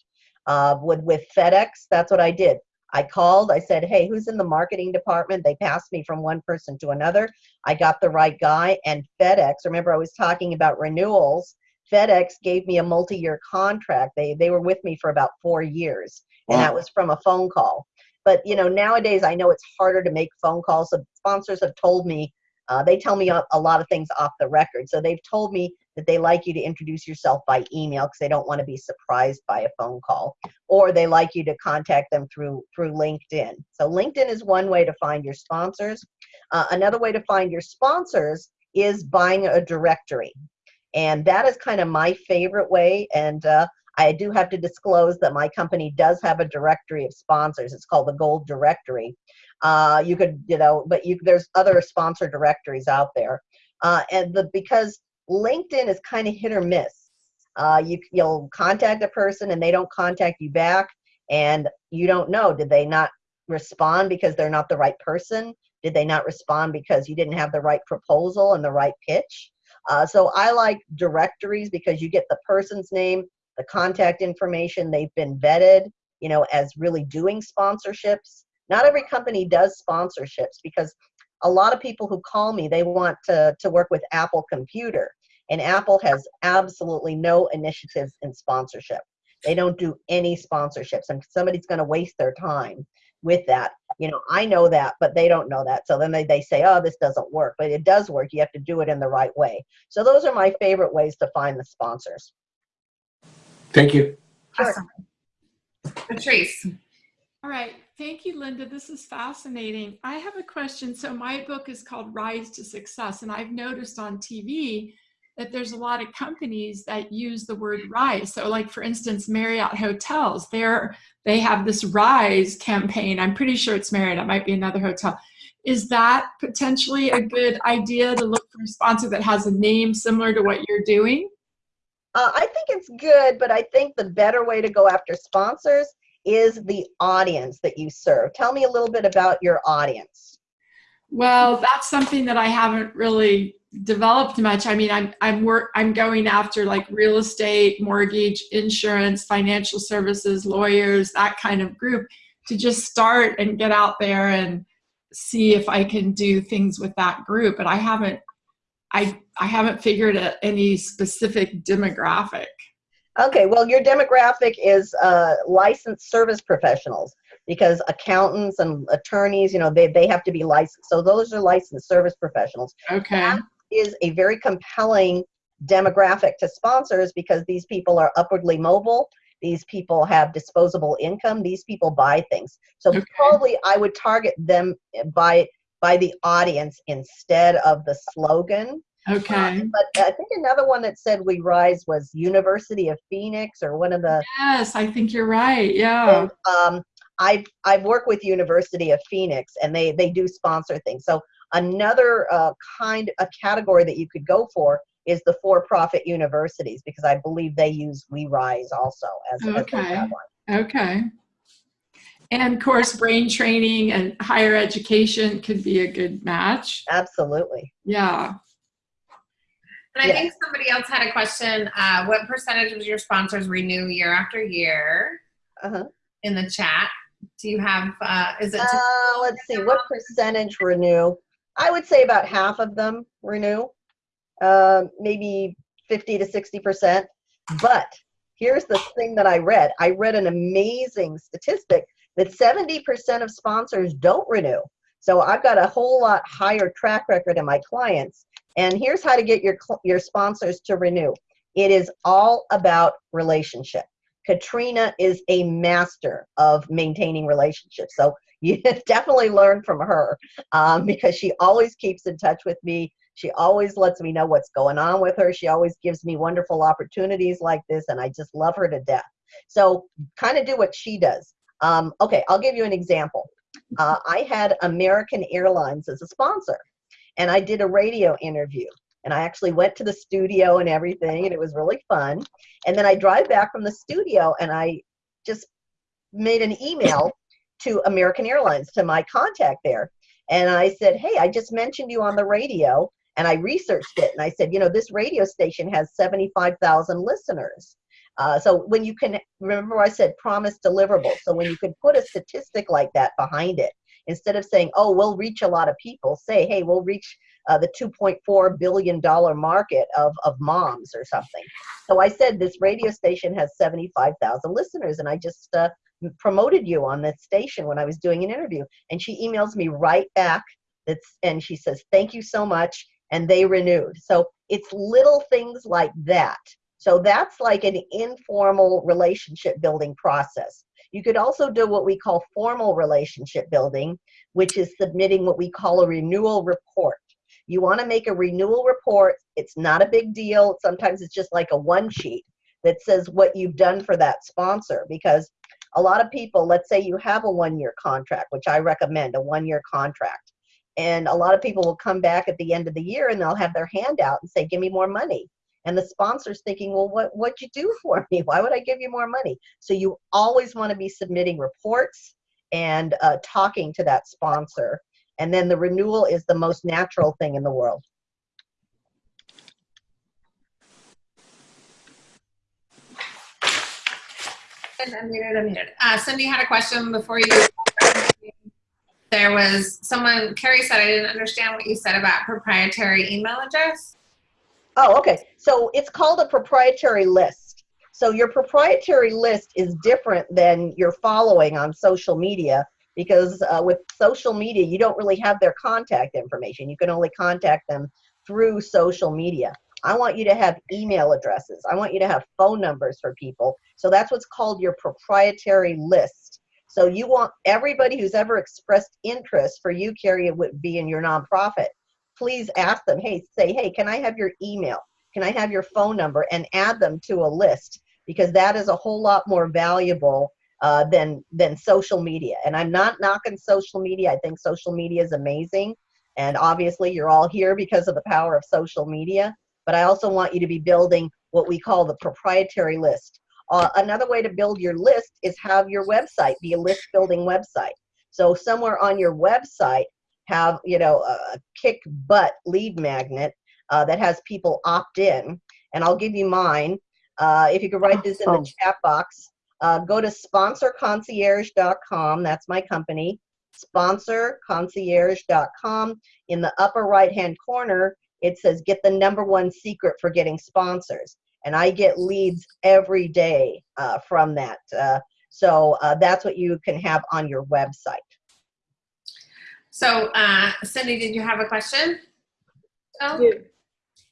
Uh, with, with FedEx, that's what I did. I called, I said, hey, who's in the marketing department? They passed me from one person to another. I got the right guy, and FedEx, remember I was talking about renewals. FedEx gave me a multi-year contract. They they were with me for about four years, and that was from a phone call. But you know, nowadays I know it's harder to make phone calls. So sponsors have told me uh, they tell me a, a lot of things off the record. So they've told me that they like you to introduce yourself by email because they don't want to be surprised by a phone call, or they like you to contact them through through LinkedIn. So LinkedIn is one way to find your sponsors. Uh, another way to find your sponsors is buying a directory and that is kind of my favorite way. And uh, i do have to disclose that my company does have a directory of sponsors. It's called the gold directory. Uh, you could you know but you there's other sponsor directories out there. Uh, and the because linkedin is kind of hit or miss uh, you you'll contact a person and they don't contact you back. And you don't know did they not respond because they're not the right person? Did they not respond because you didn't have the right proposal and the right pitch uh, so I like directories because you get the person's name, the contact information, they've been vetted, you know, as really doing sponsorships. Not every company does sponsorships because a lot of people who call me, they want to, to work with Apple Computer. And Apple has absolutely no initiatives in sponsorship. They don't do any sponsorships, and somebody's going to waste their time with that. You know, I know that, but they don't know that. So then they, they say, oh, this doesn't work. But it does work. You have to do it in the right way. So those are my favorite ways to find the sponsors. Thank you. Awesome. Patrice. All right. Thank you, Linda. This is fascinating. I have a question. So, my book is called Rise to Success, and I've noticed on TV that there's a lot of companies that use the word rise. So, like for instance, Marriott Hotels, they're they have this rise campaign. I'm pretty sure it's Marriott. It might be another hotel. Is that potentially a good idea to look for a sponsor that has a name similar to what you're doing? Uh, I think it's good, but I think the better way to go after sponsors is the audience that you serve. Tell me a little bit about your audience. Well, that's something that I haven't really developed much. I mean, I'm I'm work I'm going after like real estate, mortgage, insurance, financial services, lawyers, that kind of group to just start and get out there and see if I can do things with that group. But I haven't I I haven't figured a, any specific demographic. Okay, well, your demographic is uh, licensed service professionals because accountants and attorneys, you know, they, they have to be licensed. So those are licensed service professionals. Okay. Is a very compelling demographic to sponsors because these people are upwardly mobile. These people have disposable income. These people buy things. So Okay. probably I would target them by by the audience instead of the slogan. Okay. But I think another one that said we rise was University of Phoenix or one of the Yes, I think you're right. Yeah. and, um, I've I've worked with University of Phoenix, and they they do sponsor things. So another uh, kind a category that you could go for is the for-profit universities because I believe they use We Rise also as, as their Okay. tagline. Okay. And of course, brain training and higher education could be a good match. Absolutely. Yeah. And I Yeah. think somebody else had a question. Uh, what percentage of your sponsors renew year after year Uh-huh. in the chat? Do you have, uh, is it? Uh, let's see, what percentage renew? I would say about half of them renew, uh, maybe 50 to 60%. But here's the thing that I read I read an amazing statistic that 70% of sponsors don't renew. So I've got a whole lot higher track record in my clients. And here's how to get your, your sponsors to renew. It is all about relationship. Katrina is a master of maintaining relationships. So you definitely learn from her um, because she always keeps in touch with me. She always lets me know what's going on with her. She always gives me wonderful opportunities like this, and I just love her to death. So, kind of do what she does. Um, okay, I'll give you an example. Uh, I had American Airlines as a sponsor, and I did a radio interview. And I actually went to the studio and everything, and it was really fun. And then I drive back from the studio, and I just made an email to American Airlines to my contact there. And I said, Hey, I just mentioned you on the radio and I researched it and I said, you know, this radio station has 75,000 listeners. Uh, so when you can remember I said promise deliverable. So when you can put a statistic like that behind it, instead of saying, oh, we'll reach a lot of people, say, hey, we'll reach uh, the 2.4 billion dollar market of of moms or something. So I said this radio station has 75,000 listeners, and I just uh, promoted you on that station when I was doing an interview. And she emails me right back. That's and she says, thank you so much and they renewed. So it's little things like that. So that's like an informal relationship building process. You could also do what we call formal relationship building, which is submitting what we call a renewal report. You want to make a renewal report. It's not a big deal. Sometimes it's just like a one sheet that says what you've done for that sponsor because a lot of people, let's say you have a one year contract, which I recommend a one year contract and a lot of people will come back at the end of the year and they'll have their hand out and say, give me more money. And the sponsor's thinking, well, what, what'd you do for me? Why would I give you more money? So you always want to be submitting reports and uh, talking to that sponsor. And then the renewal is the most natural thing in the world. Unmuted, unmuted. Uh, Cindy had a question before you there was someone, Carrie said, I didn't understand what you said about proprietary email address. Oh, okay. So it's called a proprietary list. So your proprietary list is different than your following on social media because uh, with social media, you don't really have their contact information. You can only contact them through social media. I want you to have email addresses. I want you to have phone numbers for people. So that's what's called your proprietary list. So you want everybody who's ever expressed interest for you, Carrie, would be in your nonprofit. Please ask them, hey, say, hey, can I have your email? Can I have your phone number? And add them to a list because that is a whole lot more valuable uh, than than social media. And I'm not knocking social media. I think social media is amazing. And obviously, you're all here because of the power of social media. But I also want you to be building what we call the proprietary list. Uh, another way to build your list is have your website be a list building website. So somewhere on your website, have you know a kick butt lead magnet uh, that has people opt in. And I'll give you mine. Uh, if you could write this in the chat box, uh, go to sponsorconcierge.com. That's my company. Sponsorconcierge.com. In the upper right hand corner, it says get the number one secret for getting sponsors and I get leads every day uh, from that. Uh, so uh, that's what you can have on your website. So, uh, Cindy, did you have a question? Oh? I do.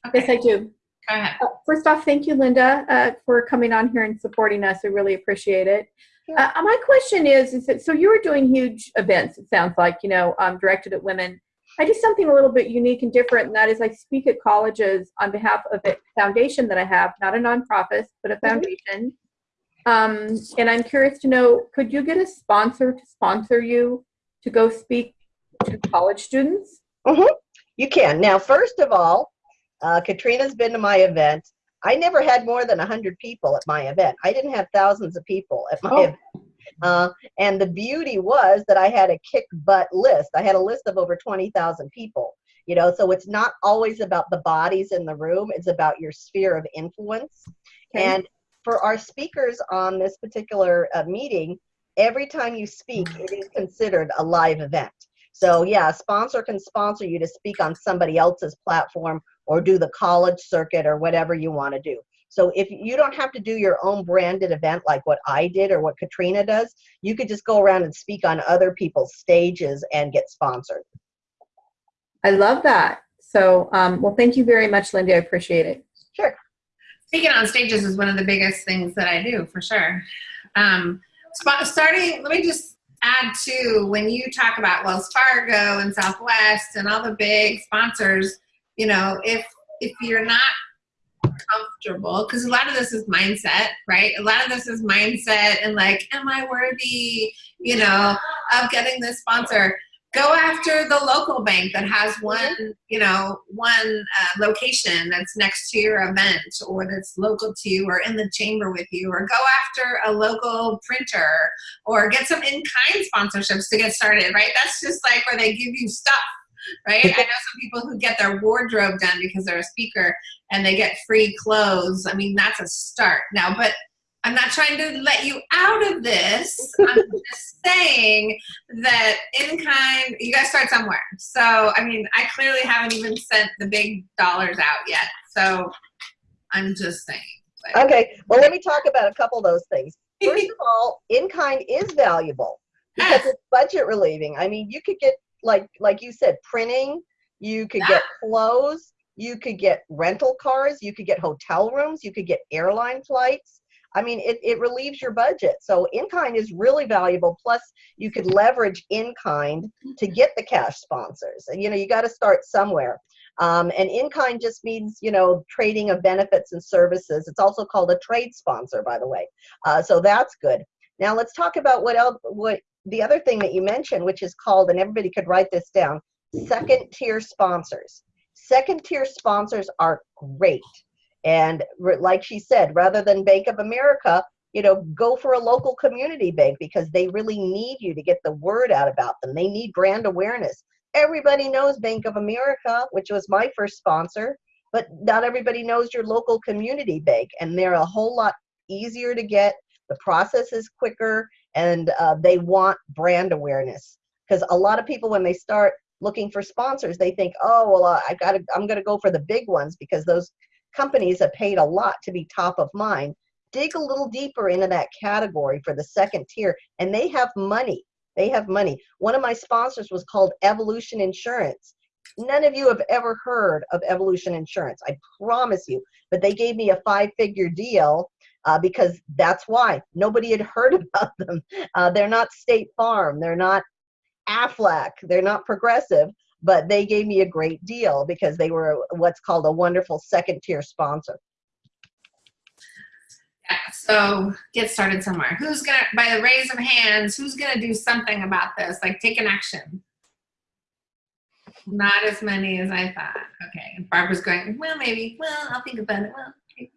Okay. Yes, I do. Go ahead. Uh, first off, thank you, Linda, uh, for coming on here and supporting us. I really appreciate it. Yeah. my question is, is that, so you were doing huge events, it sounds like, you know, um, directed at women I do something a little bit unique and different, and that is I speak at colleges on behalf of a foundation that I have, not a nonprofit, but a mm-hmm. foundation. Um, and I'm curious to know, could you get a sponsor to sponsor you to go speak to college students? Mm-hmm. You can. Now, first of all, uh, Katrina's been to my event. I never had more than 100 people at my event. I didn't have thousands of people at my oh. event. Uh, and the beauty was that I had a kick butt list. I had a list of over 20,000 people. You know, so it's not always about the bodies in the room, it's about your sphere of influence. Okay. And for our speakers on this particular uh, meeting, every time you speak, it is considered a live event. So, yeah, a sponsor can sponsor you to speak on somebody else's platform or do the college circuit or whatever you want to do. So if you don't have to do your own branded event like what I did or what Katrina does, you could just go around and speak on other people's stages and get sponsored. I love that. So, um, well, thank you very much, Lindy. I appreciate it. Sure. Speaking on stages is one of the biggest things that I do for sure. Um, spot, starting, let me just add to when you talk about Wells Fargo and Southwest and all the big sponsors, you know, if if you're not comfortable, because a lot of this is mindset, right? A lot of this is mindset and like, am I worthy, you know, of getting this sponsor? go after the local bank that has one, you know, one uh, location that's next to your event or that's local to you or in the chamber with you, or go after a local printer or get some in-kind sponsorships to get started, right? That's just like where they give you stuff, right? I know some people who get their wardrobe done because they're a speaker and they get free clothes. I mean, that's a start now, but I'm not trying to let you out of this. I'm just saying that in kind, you guys start somewhere. So, I mean, I clearly haven't even sent the big dollars out yet. So, I'm just saying. Okay, well, let me talk about a couple of those things. First of all, in kind is valuable because yes. it's budget relieving. I mean, you could get like like you said, printing. You could get clothes. You could get rental cars. You could get hotel rooms. You could get airline flights I mean, it, it relieves your budget. So in-kind is really valuable. Plus, you could leverage in-kind to get the cash sponsors. And, you know, you got to start somewhere. Um, and in-kind just means, you know, trading of benefits and services. It's also called a trade sponsor, by the way. Uh, so that's good. Now let's talk about what else, what the other thing that you mentioned, which is called, and everybody could write this down, second tier sponsors. Second tier sponsors are great. And like she said, rather than Bank of America, you know, go for a local community bank because they really need you to get the word out about them. They need brand awareness. Everybody knows Bank of America, which was my first sponsor, but not everybody knows your local community bank. And they're a whole lot easier to get. The process is quicker and uh, they want brand awareness. Because a lot of people, when they start looking for sponsors, they think, oh, well, uh, I gotta, I'm going to go for the big ones because those companies have paid a lot to be top of mind. Dig a little deeper into that category for the second tier, and they have money. They have money. One of my sponsors was called Evolution Insurance. None of you have ever heard of Evolution Insurance, I promise you. But they gave me a five figure deal uh, because that's why nobody had heard about them. Uh, they're not State Farm, they're not Aflac, they're not progressive, but they gave me a great deal because they were what's called a wonderful second tier sponsor. Yeah, so get started somewhere. Who's gonna, by the raise of hands, who's gonna do something about this? Like take an action. Not as many as I thought. Okay, Barbara's going, well, maybe, well, I'll think about it. Well,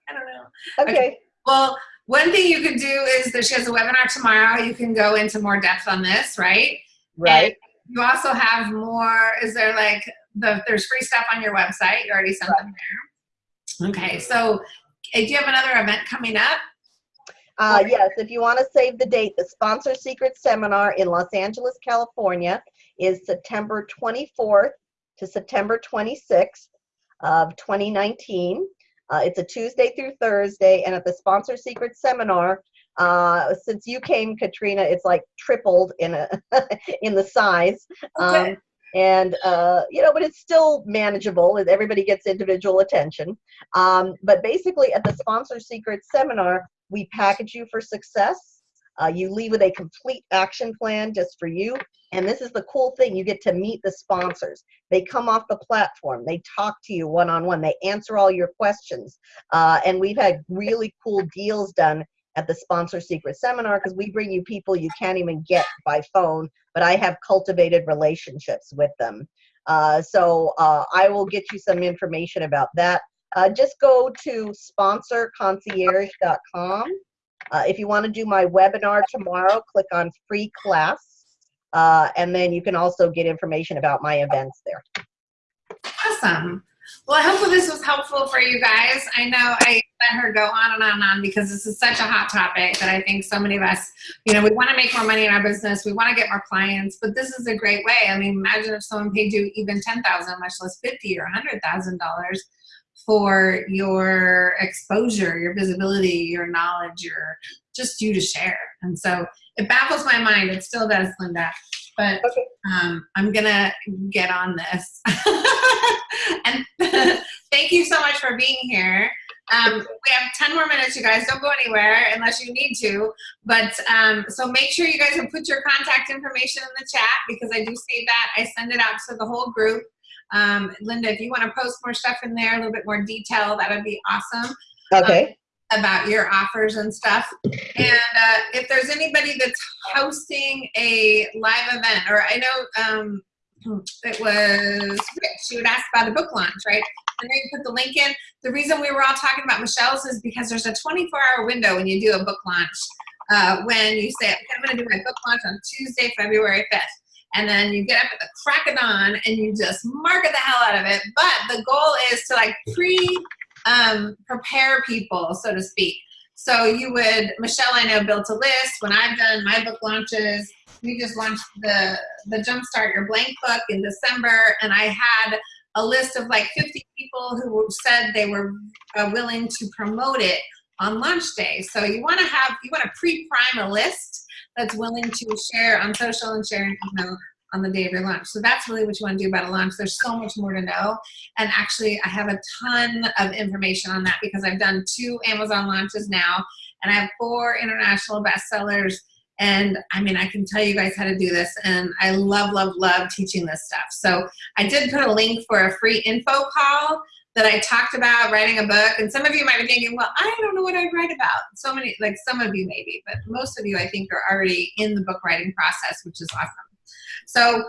I don't know. Okay. okay. Well, one thing you could do is that she has a webinar tomorrow. You can go into more depth on this, right? Right. And you also have more, is there like, the there's free stuff on your website. You already sent right. them there. Okay, so do you have another event coming up? Uh, yes, if you want to save the date, the Sponsor Secret Seminar in Los Angeles, California is September 24th to September 26th of 2019. Uh, it's a Tuesday through Thursday, and at the Sponsor Secret Seminar, uh, since you came, Katrina, it's like tripled in a in the size. Okay. Um, and uh, you know, but it's still manageable. Everybody gets individual attention. Um, but basically, at the Sponsor Secret seminar, we package you for success. Uh, you leave with a complete action plan just for you. And this is the cool thing you get to meet the sponsors. They come off the platform, they talk to you one on one, they answer all your questions. Uh, and we've had really cool deals done at the Sponsor Secret Seminar because we bring you people you can't even get by phone, but I have cultivated relationships with them. Uh, so uh, I will get you some information about that. Uh, just go to sponsorconcierge.com. Uh, if you want to do my webinar tomorrow, click on free class. Uh, and then you can also get information about my events there. Awesome. Well, I hopefully this was helpful for you guys. I know I let her go on and on and on because this is such a hot topic that I think so many of us, you know, we want to make more money in our business. We want to get more clients, but this is a great way. I mean, imagine if someone paid you even 10,000, much less 50 or $100,000 for your exposure, your visibility, your knowledge, your just you to share. And so it baffles my mind. It still does, Linda. But um, I'm gonna get on this. and thank you so much for being here. Um, we have 10 more minutes, you guys. Don't go anywhere unless you need to. But um, so make sure you guys have put your contact information in the chat because I do save that. I send it out to the whole group. Um, Linda, if you want to post more stuff in there, a little bit more detail, that would be awesome. Okay. Um, about your offers and stuff. And uh, if there's anybody that's hosting a live event, or I know um, it was Rich, she would ask about a book launch, right? And then you put the link in. The reason we were all talking about Michelle's is because there's a 24 hour window when you do a book launch. Uh, when you say, okay, I'm going to do my book launch on Tuesday, February 5th. And then you get up at the crack of dawn and you just market the hell out of it. But the goal is to like pre um, prepare people, so to speak. So you would, Michelle, I know, built a list. When I've done my book launches, we just launched the, the Jumpstart Your Blank book in December, and I had a list of like 50 people who said they were uh, willing to promote it on launch day. So you want to have, you want to pre-prime a list that's willing to share on social and share an email on the day of your launch. So that's really what you want to do about a launch. There's so much more to know. And actually, I have a ton of information on that because I've done two Amazon launches now, and I have four international bestsellers. And I mean, I can tell you guys how to do this, and I love, love, love teaching this stuff. So I did put a link for a free info call that I talked about writing a book. And some of you might be thinking, well, I don't know what I'd write about. So many, like some of you maybe, but most of you I think are already in the book writing process, which is awesome. So,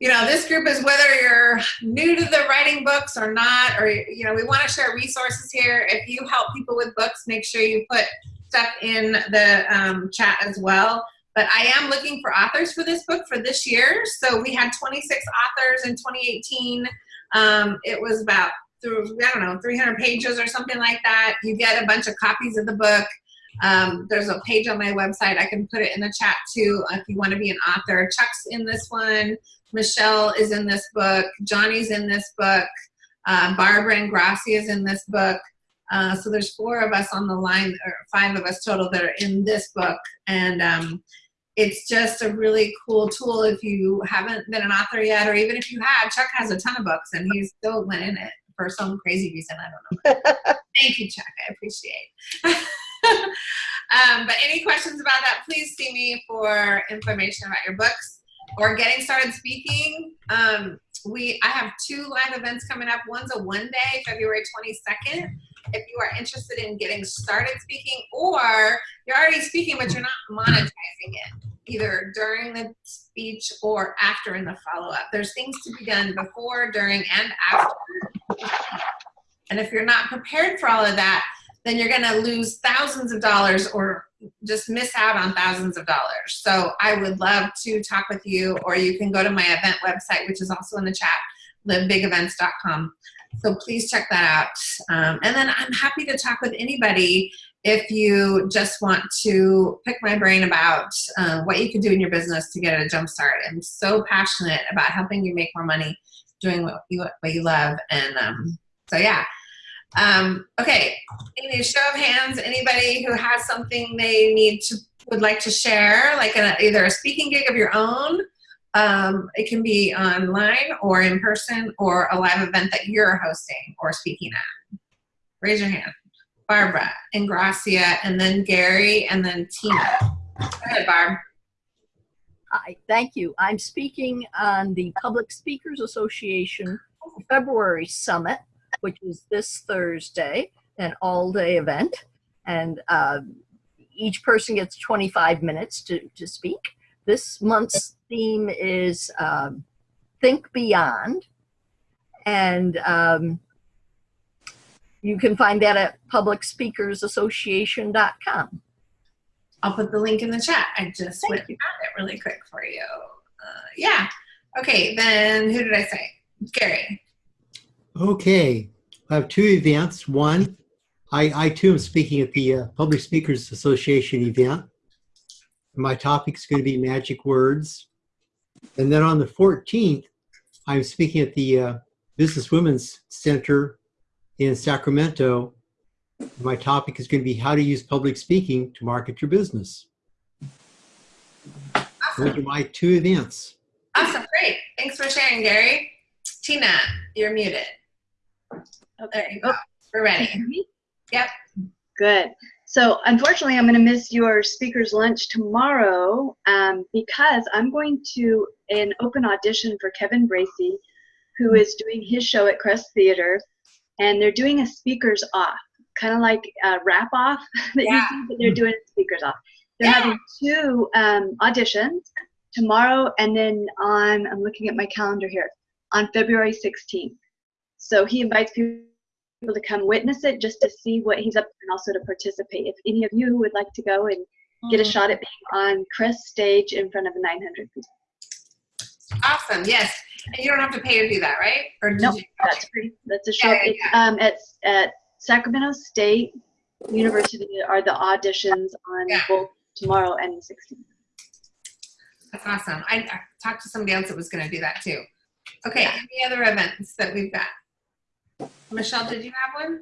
you know, this group is whether you're new to the writing books or not, or, you know, we want to share resources here. If you help people with books, make sure you put stuff in the um, chat as well. But I am looking for authors for this book for this year. So we had 26 authors in 2018. Um, it was about through, I don't know, 300 pages or something like that. You get a bunch of copies of the book. Um, there's a page on my website. I can put it in the chat too if you want to be an author. Chuck's in this one. Michelle is in this book. Johnny's in this book. Uh, Barbara and Gracia is in this book. Uh, so there's four of us on the line, or five of us total that are in this book. And um, it's just a really cool tool if you haven't been an author yet, or even if you have. Chuck has a ton of books and he's still went in it for some crazy reason. I don't know. Thank you, Chuck. I appreciate. um, but any questions about that, please see me for information about your books or getting started speaking. Um, we I have two live events coming up. One's a one day, February 22nd. If you are interested in getting started speaking or you're already speaking but you're not monetizing it, either during the speech or after in the follow-up. There's things to be done before, during, and after. And if you're not prepared for all of that, then you're gonna lose thousands of dollars or just miss out on thousands of dollars. So I would love to talk with you or you can go to my event website, which is also in the chat, livebigevents.com. So please check that out. Um, and then I'm happy to talk with anybody if you just want to pick my brain about uh, what you can do in your business to get a jump start. I'm so passionate about helping you make more money doing what you, what you love. And um, so, yeah. Um, okay, a show of hands, anybody who has something they need to, would like to share, like a, either a speaking gig of your own, um, it can be online or in person or a live event that you're hosting or speaking at. Raise your hand. Barbara and Gracia and then Gary and then Tina. Go ahead, Barb. Hi, thank you. I'm speaking on the Public Speakers Association February Summit, which is this Thursday, an all-day event. And uh, each person gets 25 minutes to, to speak. This month's theme is um, Think Beyond. And um, you can find that at publicspeakersassociation.com. I'll put the link in the chat. I just Thank went you. found it really quick for you. Uh, yeah. Okay, then who did I say? Gary. Okay, I have two events. One, I, I too am speaking at the uh, Public Speakers Association event. My topic is going to be magic words. And then on the 14th, I'm speaking at the uh, Business Women's Center in Sacramento. My topic is going to be how to use public speaking to market your business. Those are my two events. Awesome, great. Thanks for sharing, Gary. Tina, you're muted. There you go. We're ready. Yep. Good. So unfortunately, I'm going to miss your speaker's lunch tomorrow um, because I'm going to an open audition for Kevin Bracy, who is doing his show at Crest Theater, and they're doing a speakers off, kind of like a rap off that Yeah. you see, but they're doing speakers off. They're Yeah. having two um, auditions tomorrow, and then on I'm looking at my calendar here on February 16th. So he invites people to come witness it just to see what he's up to and also to participate. If any of you would like to go and get a Mhm. shot at being on Crest stage in front of 900 people. Awesome, yes. And you don't have to pay to do that, right? Or did Nope, you? that's free. That's a show. Yeah, yeah, It's um, at, at Sacramento State University are the auditions on Yeah. both tomorrow and the 16th. That's awesome. I, I talked to somebody else that was going to do that too. Okay, any other events that we've got? Michelle, did you have one?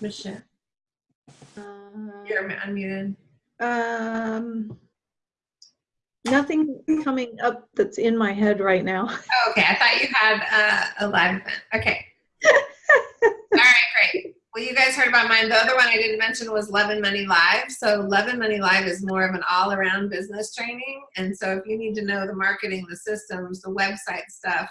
Michelle, you're unmuted. Um, nothing coming up that's in my head right now. Oh, okay, I thought you had uh, a live event. Okay. Well, you guys heard about mine. The other one I didn't mention was Love and Money Live. So Love and Money Live is more of an all-around business training. And so if you need to know the marketing, the systems, the website stuff,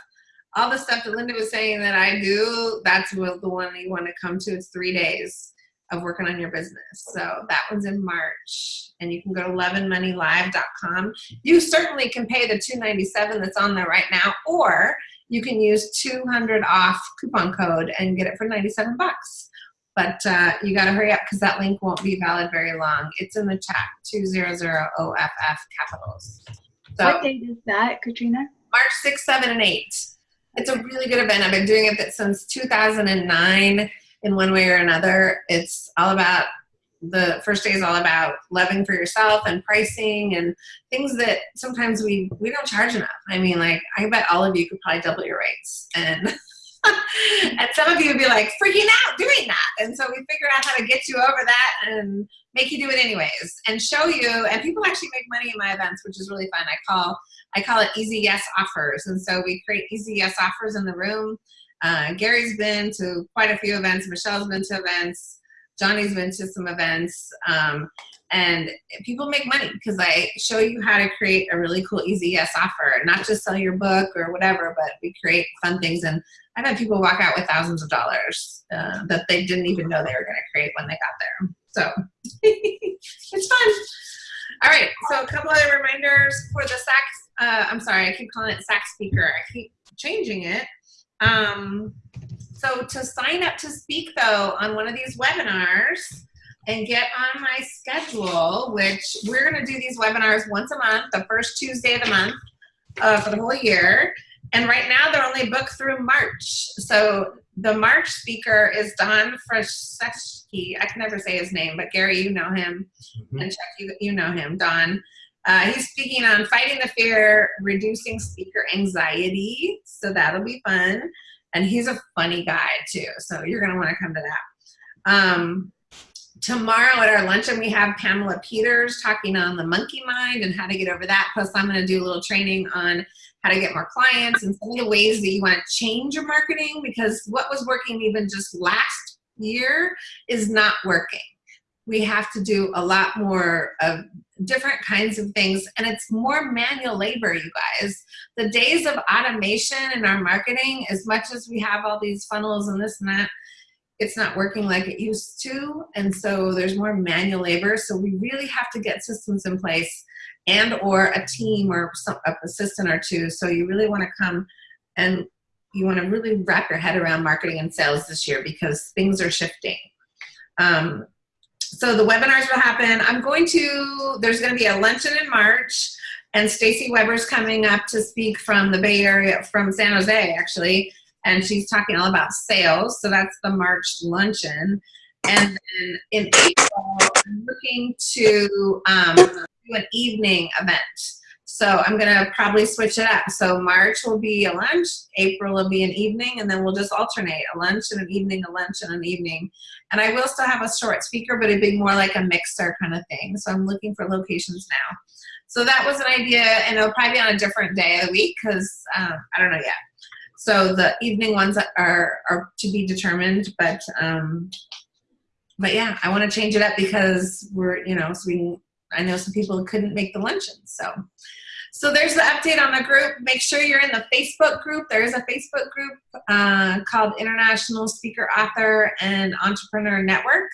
all the stuff that Linda was saying that I do, that's the one that you want to come to. It's three days of working on your business. So that one's in March. And you can go to loveandmoneylive.com. You certainly can pay the 297 that's on there right now, or you can use 200 off coupon code and get it for 97 bucks. But uh, you got to hurry up because that link won't be valid very long. It's in the chat, 200OFF capitals. So what date is that, Katrina? March 6, 7, and 8. It's a really good event. I've been doing it since 2009 in one way or another. It's all about the first day is all about loving for yourself and pricing and things that sometimes we we don't charge enough. I mean, like I bet all of you could probably double your rates and and some of you would be like freaking out doing that. And so we figured out how to get you over that and make you do it anyways and show you. And people actually make money in my events, which is really fun. I call I call it easy yes offers. And so we create easy yes offers in the room. Uh, Gary's been to quite a few events. Michelle's been to events. Johnny's been to some events. Um, and people make money because I show you how to create a really cool easy yes offer, not just sell your book or whatever, but we create fun things. And I've had people walk out with thousands of dollars uh, that they didn't even know they were going to create when they got there. So it's fun. All right, so a couple other reminders for the sax. Uh, I'm sorry, I keep calling it sax speaker. I keep changing it. Um, so to sign up to speak though on one of these webinars and get on my schedule, which we're going to do these webinars once a month, the first Tuesday of the month uh, for the whole year. And right now they're only booked through March. So the March speaker is Don Fraszewski. I can never say his name, but Gary, you know him. And Chuck, you, you know him, Don. Uh, he's speaking on fighting the fear, reducing speaker anxiety. So that'll be fun. And he's a funny guy too. So you're going to want to come to that. Um, tomorrow at our luncheon, we have Pamela Peters talking on the monkey mind and how to get over that. Plus, I'm going to do a little training on how to get more clients and some of the ways that you want to change your marketing because what was working even just last year is not working. We have to do a lot more of different kinds of things and it's more manual labor, you guys. The days of automation in our marketing, as much as we have all these funnels and this and that, it's not working like it used to and so there's more manual labor. So we really have to get systems in place and or a team or some a assistant or two. So you really want to come and you want to really wrap your head around marketing and sales this year because things are shifting. Um, so the webinars will happen. I'm going to there's going to be a luncheon in march and stacy weber's coming up to speak from the bay area from san jose actually and she's talking all about sales. So that's the March luncheon. And then in April, I'm looking to um, do an evening event. So I'm gonna probably switch it up. So March will be a lunch, April will be an evening, and then we'll just alternate a lunch and an evening, a lunch and an evening. And I will still have a short speaker, but it'd be more like a mixer kind of thing. So I'm looking for locations now. So that was an idea, and it'll probably be on a different day of the week because um, I don't know yet. So the evening ones are are to be determined, but um, but yeah, I want to change it up because we're you know so we can, I know some people couldn't make the luncheon, so. So there's the update on the group. Make sure you're in the Facebook group. There is a Facebook group uh, called International Speaker, Author, and Entrepreneur Network.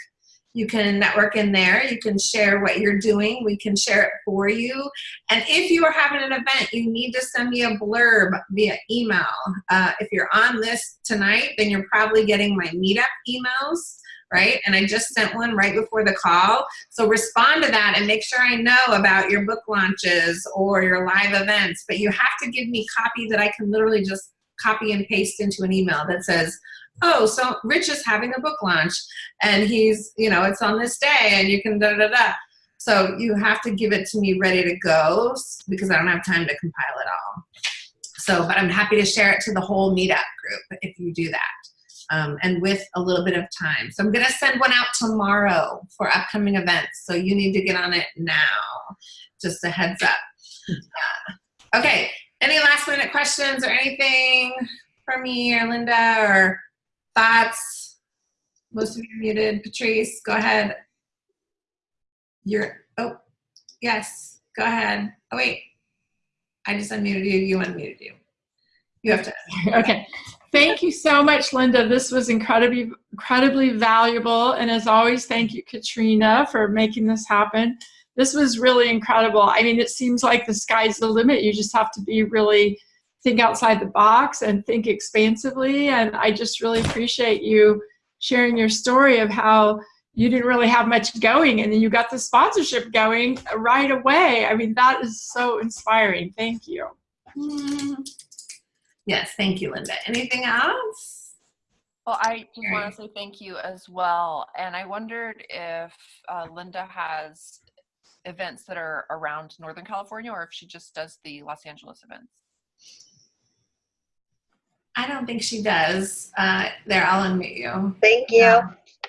You can network in there. You can share what you're doing. We can share it for you. And if you are having an event, you need to send me a blurb via email. Uh, if you're on this tonight, then you're probably getting my meetup emails right? And I just sent one right before the call. So respond to that and make sure I know about your book launches or your live events. But you have to give me copy that I can literally just copy and paste into an email that says, oh, so Rich is having a book launch and he's, you know, it's on this day and you can da da da. So you have to give it to me ready to go because I don't have time to compile it all. So, but I'm happy to share it to the whole meetup group if you do that um, and with a little bit of time. So I'm going to send one out tomorrow for upcoming events. So you need to get on it now. Just a heads up. Uh, okay. Any last minute questions or anything for me or Linda or thoughts? Most of you muted. Patrice, go ahead. You're, oh, yes, go ahead. Oh, wait. I just unmuted you. You unmuted you. You have to. okay. Thank you so much, Linda. This was incredibly, incredibly valuable. And as always, thank you, Katrina, for making this happen. This was really incredible. I mean, it seems like the sky's the limit. You just have to be really think outside the box and think expansively. And I just really appreciate you sharing your story of how you didn't really have much going and then you got the sponsorship going right away. I mean, that is so inspiring. Thank you. Mm. Yes, thank you, Linda. Anything else? Well, I just want to say thank you as well. And I wondered if uh, Linda has events that are around Northern California or if she just does the Los Angeles events. I don't think she does. Uh, there, I'll unmute you. Thank you.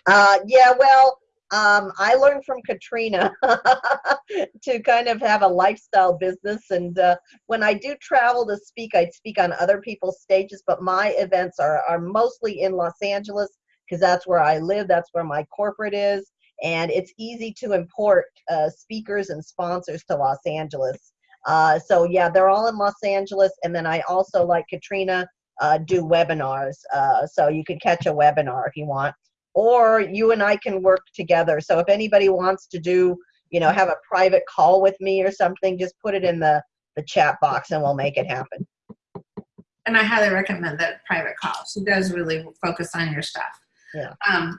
Uh, yeah, well, um, I learned from Katrina to kind of have a lifestyle business. And uh, when I do travel to speak, I speak on other people's stages, but my events are, are mostly in Los Angeles because that's where I live, that's where my corporate is. And it's easy to import uh, speakers and sponsors to Los Angeles. Uh, so, yeah, they're all in Los Angeles. And then I also, like Katrina, uh, do webinars. Uh, so you can catch a webinar if you want or you and I can work together. So if anybody wants to do, you know, have a private call with me or something, just put it in the, the chat box and we'll make it happen. And I highly recommend that private call. She does really focus on your stuff. Yeah. Um,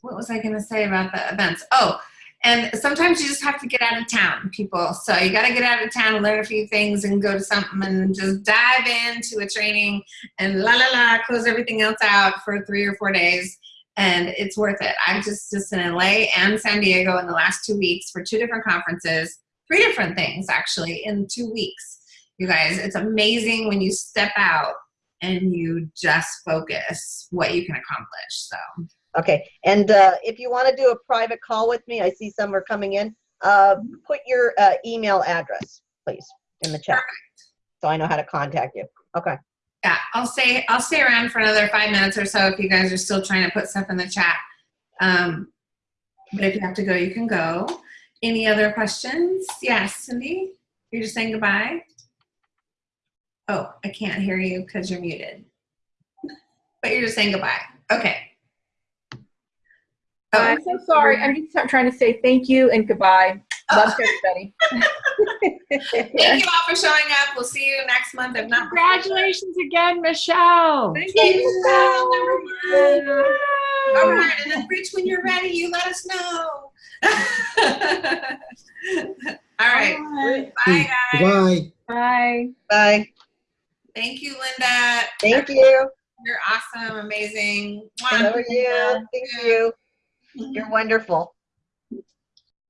what was I going to say about the events? Oh, and sometimes you just have to get out of town, people. So you got to get out of town learn a few things and go to something and just dive into a training and la la la, close everything else out for three or four days and it's worth it. I'm just just in LA and San Diego in the last two weeks for two different conferences, three different things actually in two weeks. You guys, it's amazing when you step out and you just focus what you can accomplish. So. Okay, and uh, if you want to do a private call with me, I see some are coming in. Uh, put your uh, email address, please, in the chat, Perfect. so I know how to contact you. Okay yeah, I'll stay. I'll stay around for another five minutes or so if you guys are still trying to put stuff in the chat. Um, but if you have to go, you can go. Any other questions? Yes, Cindy, you're just saying goodbye. Oh, I can't hear you because you're muted. But you're just saying goodbye. Okay. Oh. I'm so sorry. I'm just trying to say thank you and goodbye. Love to everybody. Thank you all for showing up. We'll see you next month. If not, congratulations again, Michelle. Thank, Thank you, Michelle. All right, and then Rich, when you're ready, you let us know. all right. Bye, guys. Bye. Bye. Bye. Thank you, Linda. Thank you. You're awesome, amazing. How are you? Thank you. You're wonderful.